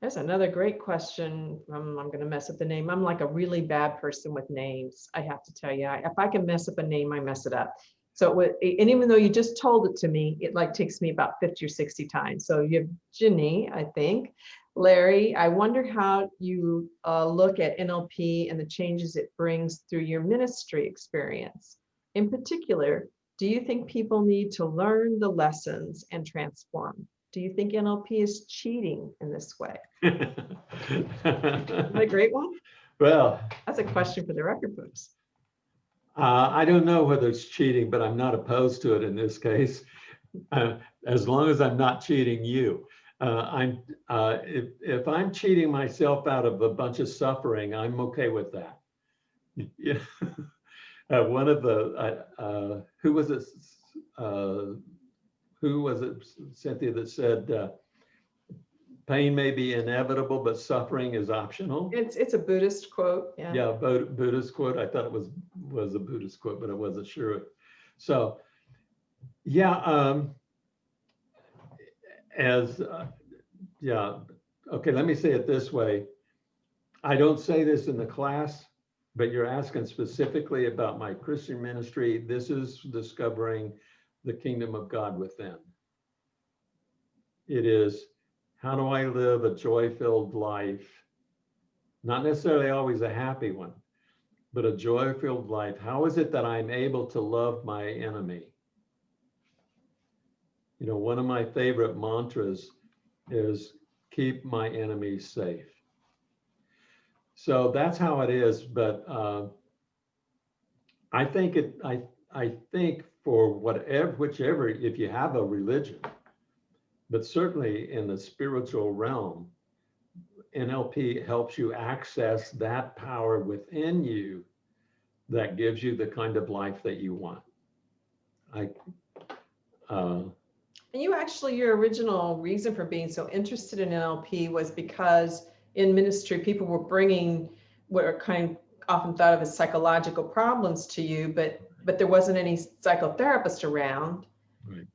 That's another great question. Um, I'm gonna mess up the name. I'm like a really bad person with names. I have to tell you, I- if I can mess up a name, I mess it up. So it and even though you just told it to me, it like takes me about 50 or 60 times. So you have Ginny, I think. Larry, I wonder how you uh, look at NLP and the changes it brings through your ministry experience. In particular, do you think people need to learn the lessons and transform? Do you think NLP is cheating in this way? [LAUGHS] Is that a great one? Well, That's a question for the record books. Uh, I don't know whether it's cheating, but I'm not opposed to it in this case. Uh, As long as I'm not cheating you. Uh, I'm, uh, if, if I'm cheating myself out of a bunch of suffering, I'm okay with that. Yeah. [LAUGHS] Uh, One of the, who was it? Who was it, Cynthia, that said, pain may be inevitable, but suffering is optional? It's, it's a Buddhist quote, yeah. Yeah, Bu- Buddhist quote. I thought it was, was a Buddhist quote, but I wasn't sure. So, yeah, um, as, uh, yeah, okay, let me say it this way. I don't say this in the class, but you're asking specifically about my Christian ministry. This is discovering the kingdom of God within. It is, how do I live a joy-filled life? Not necessarily always a happy one, but a joy-filled life. How is it that I'm able to love my enemy? You know, one of my favorite mantras is keep my enemies safe. So that's how it is, but uh, I think it, I, I think for whatever, whichever, if you have a religion, but certainly in the spiritual realm, NLP helps you access that power within you that gives you the kind of life that you want. I, uh, And you actually, your original reason for being so interested in NLP was because in ministry, people were bringing what are kind of often thought of as psychological problems to you, but but there wasn't any psychotherapist around. Right.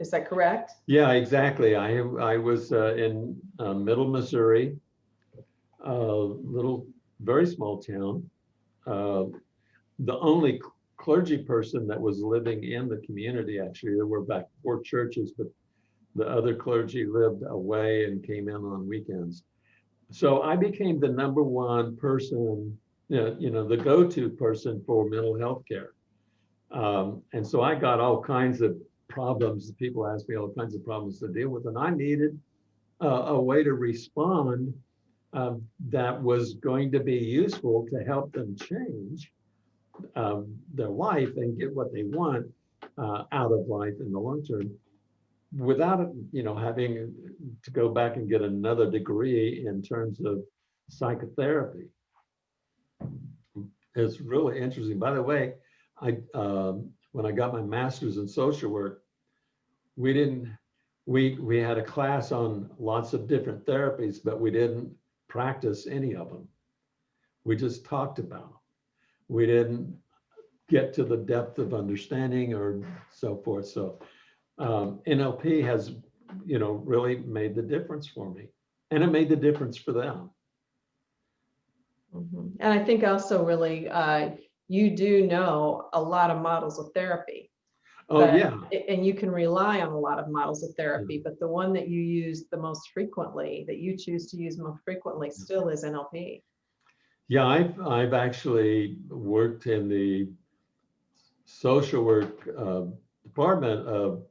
Is that correct? Yeah, exactly. I, I was uh, in uh, Middle Missouri, a little, very small town. Uh, The only clergy person that was living in the community, actually, there were about four churches, but the other clergy lived away and came in on weekends. So I became the number one person, you know, you know, the go-to person for mental health care. Um, and so I got all kinds of problems. People asked me all kinds of problems to deal with, and I needed a, a way to respond um, that was going to be useful to help them change um, their life and get what they want uh, out of life in the long term without, you know, having to go back and get another degree in terms of psychotherapy. It's really interesting. By the way, I, um, when I got my master's in social work, we didn't, we, we had a class on lots of different therapies, but we didn't practice any of them. We just talked about them. We didn't get to the depth of understanding or so forth. So um, NLP has, you know, really made the difference for me. And it made the difference for them. Mhm. And I think also really, uh, you do know a lot of models of therapy. Oh, but- yeah. And you can rely on a lot of models of therapy, but the one that you use the most frequently, that you choose to use most frequently still is NLP. Yeah, I've, I've actually worked in the social work uh, department of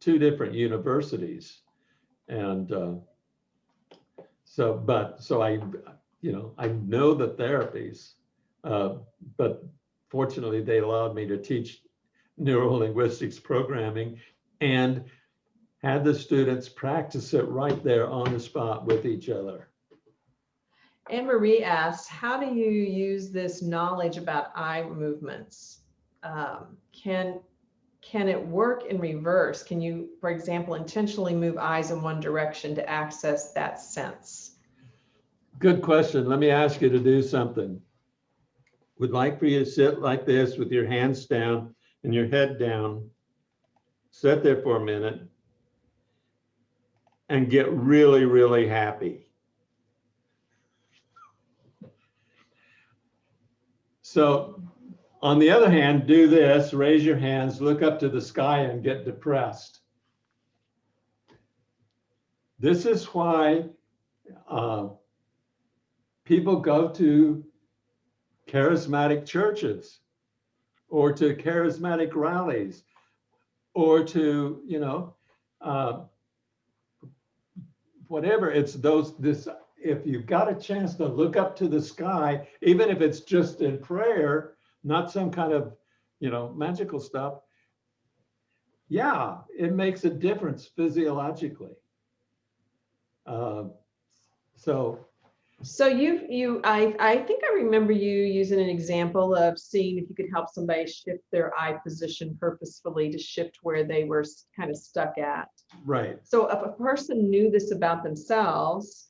two different universities. And uh, so, but, so I, you know, I know the therapies, uh, but fortunately, they allowed me to teach neurolinguistics programming and had the students practice it right there on the spot with each other. Anne Marie asks, how do you use this knowledge about eye movements? Um, Can, can it work in reverse? Can you, for example, intentionally move eyes in one direction to access that sense? Good question. Let me ask you to do something. Would like for you to sit like this with your hands down and your head down. Sit there for a minute and get really, really happy. So on the other hand, do this, raise your hands, look up to the sky and get depressed. This is why uh, people go to charismatic churches or to charismatic rallies or to, you know, uh, whatever. It's those, this, if you've got a chance to look up to the sky, even if it's just in prayer, not some kind of, you know, magical stuff. Yeah, it makes a difference physiologically. Uh, so So you, you, I, I think I remember you using an example of seeing if you could help somebody shift their eye position purposefully to shift where they were kind of stuck at. Right. So if a person knew this about themselves,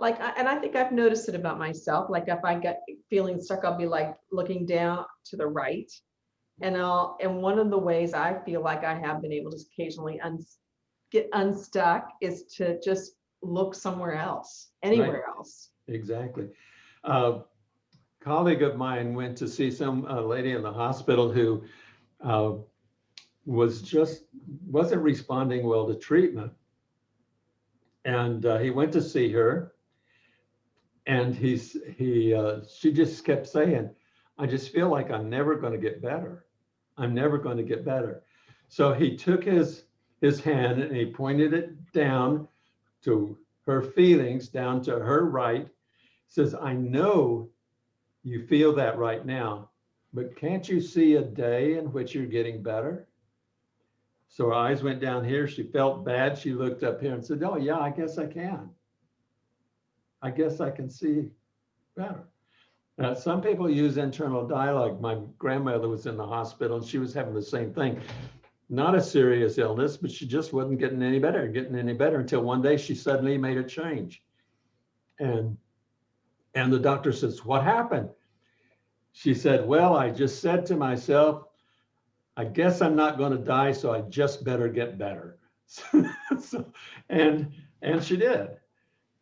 like, and I think I've noticed it about myself, like if I get feeling stuck, I'll be like looking down to the right. And I'll, and one of the ways I feel like I have been able to occasionally uns get unstuck is to just look somewhere else, anywhere else. Exactly. A colleague of mine went to see some uh, lady in the hospital who uh, was just, wasn't responding well to treatment. And uh, he went to see her. And he's, he, uh, she just kept saying, I just feel like I'm never going to get better. I'm never going to get better. So he took his, his hand and he pointed it down to her feelings, down to her right, says, I know you feel that right now, but can't you see a day in which you're getting better? So her eyes went down here. She felt bad. She looked up here and said, Oh, yeah, I guess I can. I guess I can see better. Now, some people use internal dialogue. My grandmother was in the hospital and she was having the same thing. Not a serious illness, but she just wasn't getting any better, getting any better until one day she suddenly made a change. And and the doctor says, What happened? She said, Well, I just said to myself, I guess I'm not going to die, so I just better get better. [LAUGHS] So, and, and she did.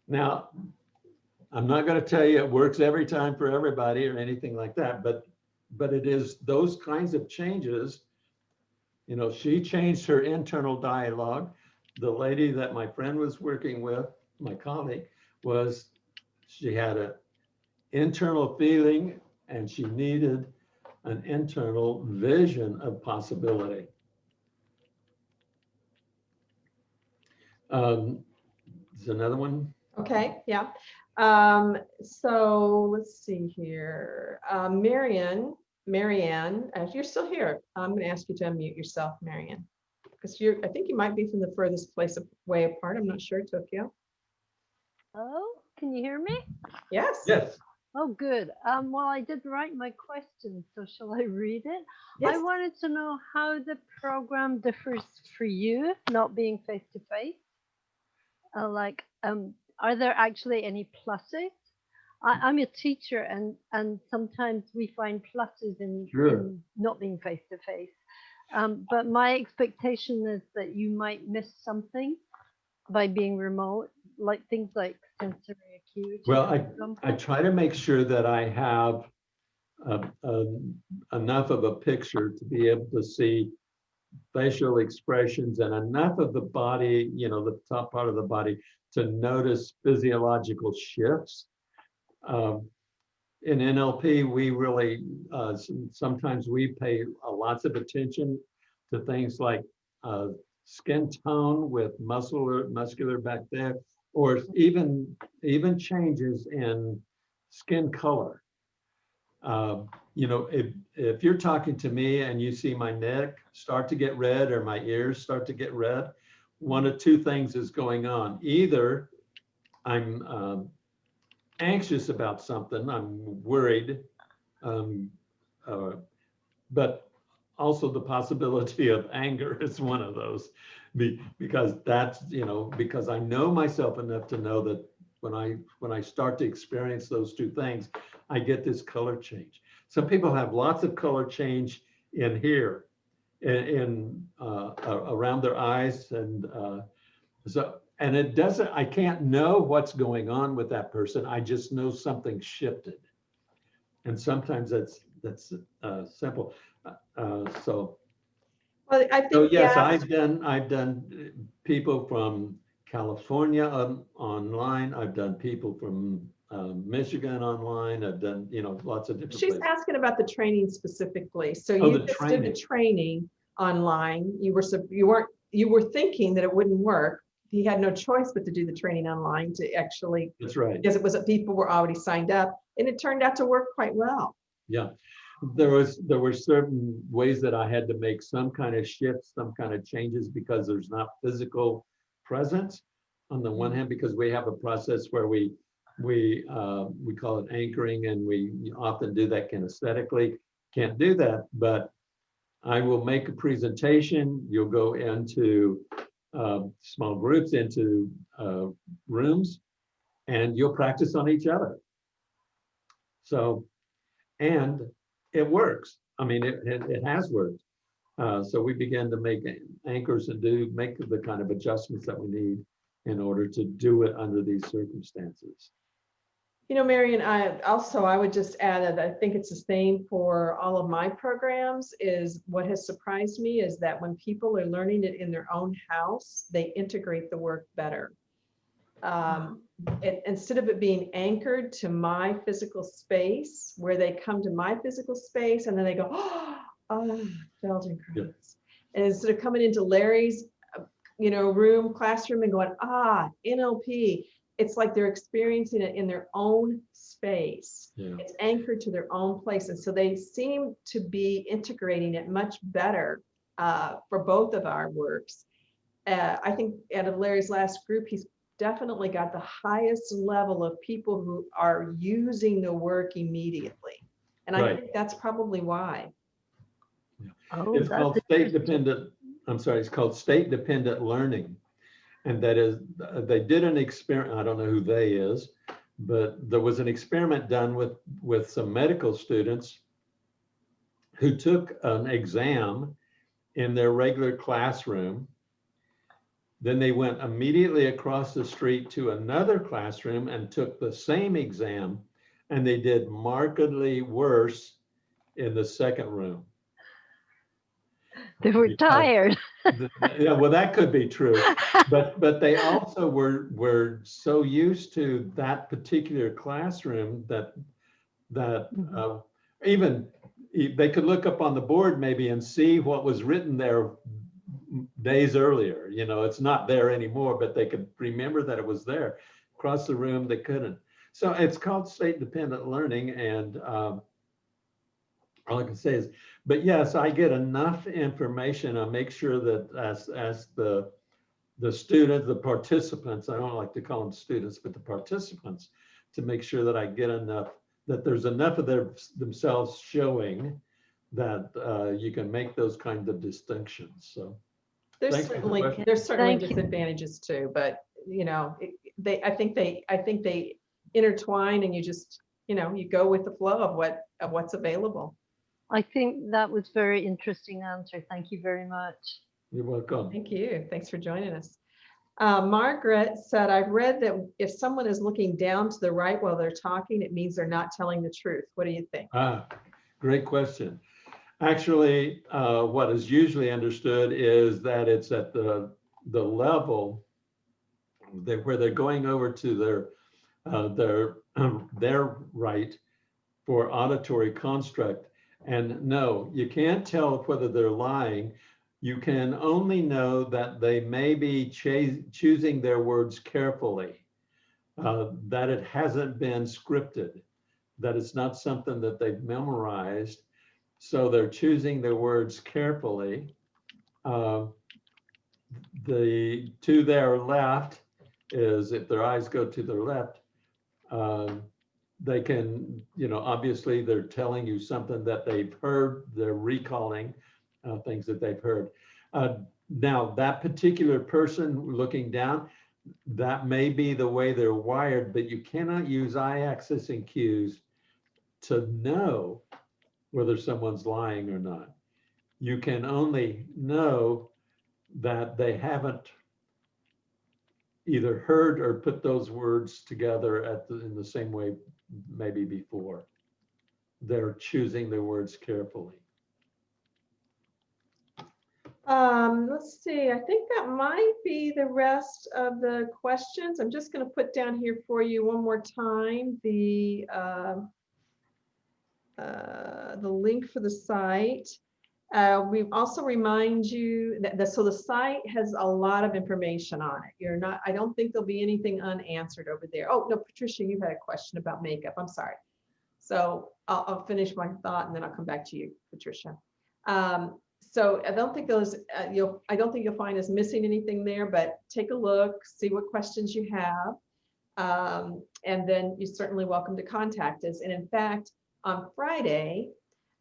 Now, I'm not gonna tell you it works every time for everybody or anything like that, but, but it is those kinds of changes. You know, she changed her internal dialogue. The lady that my friend was working with, my colleague, was, she had a internal feeling and she needed an internal vision of possibility. Um, There's another one. Okay, yeah. Um, so let's see here. Uh, Marion, Marianne, as you're still here, I'm gonna ask you to unmute yourself, Marion. Because you're, I think you might be from the furthest place away apart. I'm not sure, Tokyo. Oh, can you hear me? Yes? Yes. Oh, good. Um, well, I did write my question, so shall I read it? Yes. I wanted to know how the program differs for you, not being face to face. Uh, like, um, are there actually any pluses? I, I'm a teacher, and and sometimes we find pluses in, Sure. in not being face to face. Um, but my expectation is that you might miss something by being remote, like things like sensory acuity. Well, for I try to make sure that I have uh, um, enough of a picture to be able to see facial expressions and enough of the body, you know, the top part of the body to notice physiological shifts. Um, In NLP, we really, uh, sometimes we pay a lots of attention to things like uh, skin tone with muscular, muscular back there, or even, even changes in skin color. Um, You know, if, if you're talking to me and you see my neck start to get red or my ears start to get red, one of two things is going on. Either I'm um, anxious about something, I'm worried, um, uh, but also the possibility of [LAUGHS] anger is one of those. Be, because that's, you know, because I know myself enough to know that when I, when I start to experience those two things, I get this color change. Some people have lots of color change in here, in, in uh, around their eyes and uh, so, and it doesn't, I can't know what's going on with that person. I just know something shifted. And sometimes that's, that's uh, simple. Uh, uh, So, Well, I so yes, yeah, I've done, I've done people from California on- online. I've done people from um, Michigan online. I've done, you know, lots of different she's places. asking about the training specifically. So Oh, you just did the training. training online. You were, you weren't, you were thinking that it wouldn't work. He had no choice but to do the training online to actually, That's right. because it was, people were already signed up and it turned out to work quite well. Yeah, there was, there were certain ways that I had to make some kind of shifts, some kind of changes because there's not physical presence. On the one hand, because we have a process where we, we, uh, we call it anchoring and we often do that kinesthetically. Can't do that, but I will make a presentation. You'll go into uh, small groups, into uh, rooms, and you'll practice on each other. So and it works. I mean, it, it, it has worked. Uh, so we began to make anchors and do, make the kind of adjustments that we need in order to do it under these circumstances. You know, Marion, I also, I would just add that I think it's the same for all of my programs is what has surprised me is that when people are learning it in their own house, they integrate the work better. Um, it- instead of it being anchored to my physical space, where they come to my physical space and then they go, oh, [GASPS] Feldenkrais. And instead of coming into Larry's, you know, room, classroom and going, ah, NLP, it's like they're experiencing it in their own space. Yeah. It's anchored to their own place. And so they seem to be integrating it much better uh, for both of our works. Uh, I think out of Larry's last group, he's definitely got the highest level of people who are using the work immediately. And I think that's probably why. Oh, It's called state dependent. I'm sorry, it's called state dependent learning. And that is, they did an experiment, I don't know who they is, but there was an experiment done with, with some medical students who took an exam in their regular classroom. Then they went immediately across the street to another classroom and took the same exam. And they did markedly worse in the second room. They were Because- tired. [LAUGHS] Yeah, well, that could be true. But, but they also were, were so used to that particular classroom that, that Mhm. uh, even, they could look up on the board maybe and see what was written there days earlier, you know, it's not there anymore, but they could remember that it was there. Across the room, they couldn't. So it's called state dependent learning and um, all I can say is, but yes, I get enough information. I make sure that as, as the, the students, the participants, I don't like to call them students, but the participants, to make sure that I get enough, that there's enough of their, themselves showing that uh, you can make those kinds of distinctions. So, There's Thank you for the certainly, question. there's certainly Thank you. disadvantages too, but you know, it- they, I think they, I think they intertwine and you just, you know, you go with the flow of what, of what's available. I think that was very interesting answer. Thank you very much. you're welcome. Thank you. Thanks for joining us. Uh, Margaret said, I've read that if someone is looking down to the right while they're talking, it means they're not telling the truth. What do you think? Ah, great question. Actually, uh, what is usually understood is that it's at the, the level that where they're going over to their, uh, their, [CLEARS THROAT] their right for auditory construct. And no, you can't tell whether they're lying. You can only know that they may be choosing their words carefully, uh, that it hasn't been scripted that it's not something that they've memorized. So they're choosing their words carefully. Uh, The, to their left is if their eyes go to their left, um, they can, you know, obviously they're telling you something that they've heard, they're recalling uh, things that they've heard. Uh, Now, that particular person looking down, that may be the way they're wired, but you cannot use eye accessing cues to know whether someone's lying or not. You can only know that they haven't either heard or put those words together at the, in the same way maybe before. They're choosing their words carefully. Um, let's see, I think that might be the rest of the questions. I'm just gonna put down here for you one more time, the, um, uh, the link for the site. Uh, we also remind you that, the so the site has a lot of information on it. You're not, I don't think there'll be anything unanswered over there. Oh, no, Patricia, you had a question about makeup. I'm sorry. So I'll, I'll finish my thought and then I'll come back to you, Patricia. Um, so I don't think those, uh, you'll, I don't think you'll find us missing anything there, but take a look, see what questions you have. Um, and then you're certainly welcome to contact us. And in fact, on Friday,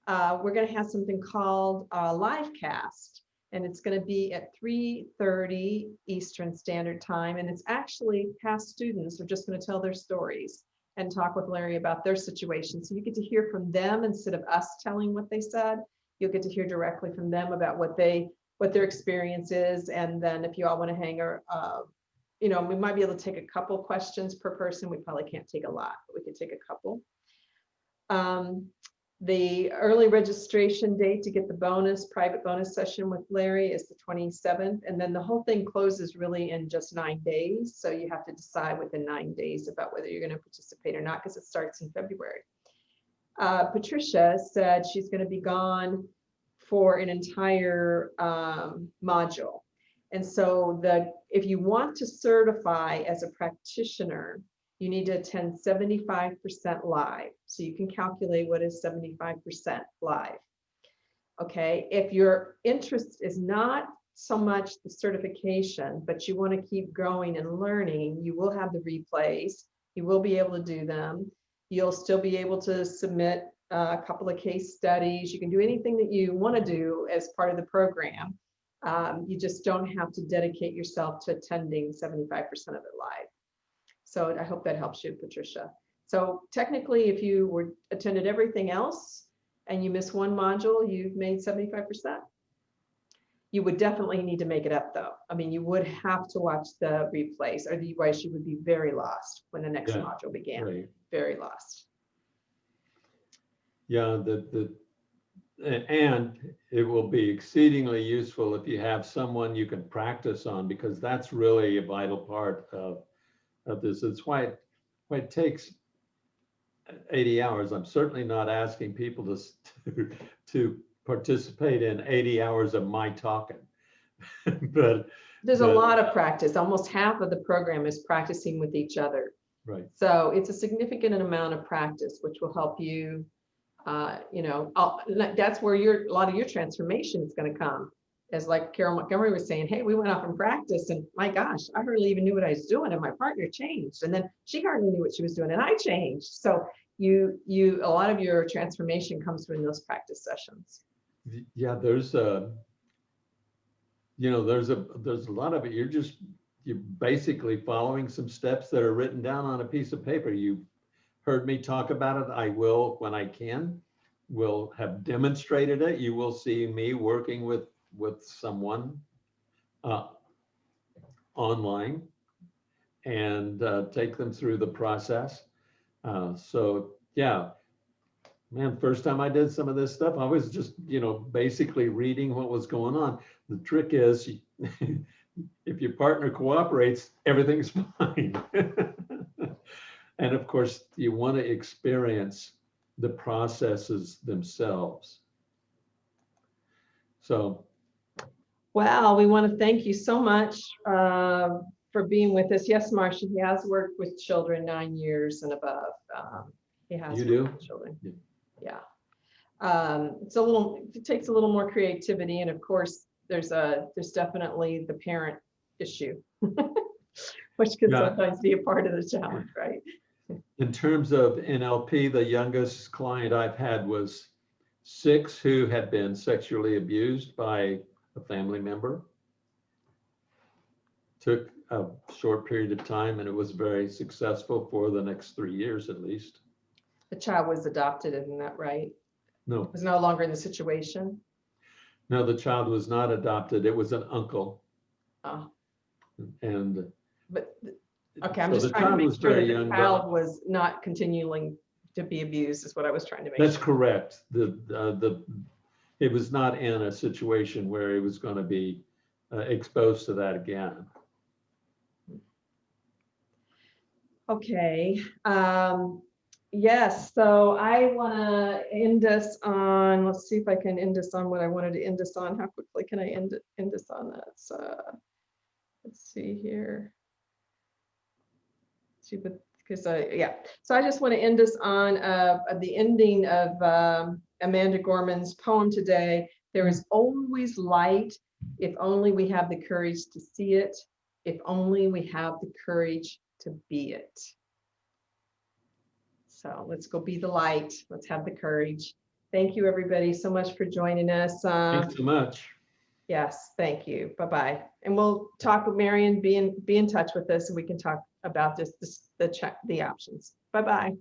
uh, we're gonna have something called a live cast. And it's gonna be at 3:30 Eastern Standard Time. And it's actually past students are just gonna tell their stories and talk with Larry about their situation. So you get to hear from them instead of us telling what they said you'll get to hear directly from them about what they, what their experience is. And then if you all want to hang or, uh, you know, we might be able to take a couple questions per person. We probably can't take a lot, but we could take a couple. Um, the early registration date to get the bonus, private bonus session with Larry is the 27th. And then the whole thing closes really in just nine days. So you have to decide within nine days about whether you're going to participate or not, because it starts in February. Uh, Patricia said she's going to be gone for an entire um, module. And so the, if you want to certify as a practitioner, you need to attend 75% live. So you can calculate what is 75% live. Okay, if your interest is not so much the certification, but you want to keep growing and learning, you will have the replays. You will be able to do them. You'll still be able to submit uh, a couple of case studies. You can do anything that you want to do as part of the program. Um, you just don't have to dedicate yourself to attending 75% of it live. So I hope that helps you, Patricia. So technically, if you were attended everything else and you miss one module, you've made 75%. You would definitely need to make it up though. I mean, you would have to watch the replays, or otherwise you would be very lost when the next Yeah, module began, Right. very lost. Yeah, the, the, and it will be exceedingly useful if you have someone you can practice on, because that's really a vital part of, of this. It's why, it- why it takes 80 hours. I'm certainly not asking people to, to, [LAUGHS] to participate in 80 hours of my talking. [LAUGHS] But, There's a lot of practice. Almost half of the program is practicing with each other. right, So it's a significant amount of practice, which will help you, uh, you know, I'll- that's where your, a lot of your transformation is gonna come. As like Carol Montgomery was saying, hey, we went off and practiced and my gosh, I hardly even knew what I was doing and my partner changed. And then she hardly knew what she was doing and I changed. So you, you, a lot of your transformation comes from those practice sessions. Yeah, there's a, you know, there's a, there's a lot of it. You're just, you're basically following some steps that are written down on a piece of paper. You heard me talk about it. I will when I can. Will have demonstrated it. You will see me working with, with someone uh, online and uh, take them through the process. Uh, So, yeah, Man, first time I did some of this stuff, I was just, you know, basically reading what was going on. The trick is [LAUGHS] if your partner cooperates, everything's [LAUGHS] fine. [LAUGHS] And of course, you want to experience the processes themselves. So, Well, we want to thank you so much uh, for being with us. Yes, Marcia, he has worked with children nine years and above. Um, He has. You do? Children, Yeah. yeah. Um, It's a little, it takes a little more creativity and of course, there's a, there's definitely the parent issue. [LAUGHS] Which can Yeah. sometimes be a part of the challenge, right? in terms of NLP, the youngest client I've had was six who had been sexually abused by a family member. Took a short period of time and it was very successful for the next three years at least. The child was adopted, isn't that right? No, Was no longer in the situation. no, the child was not adopted. It was an uncle Uh, and. But Okay, I'm so just the trying to make sure very that the but- child was not continuing to be abused is what I was trying to make. That's sure. correct. The, uh, the, it was not in a situation where it was going to be uh, exposed to that again. Okay, um, yes, so I want to end us on, let's see if I can end us on what I wanted to end us on. How quickly can I end, end us on that? So, let's see here. See, but, because I, yeah, so I just want to end us on, uh, the ending of, um, Amanda Gorman's poem today. There is always light if only we have the courage to see it, if only we have the courage to be it. So let's go be the light. Let's have the courage. Thank you, everybody, so much for joining us. Uh, Thanks so much. Yes, thank you. Bye-bye. And we'll talk with Marion, be in, be in touch with us and we can talk about this, this, the check, the options. Bye-bye.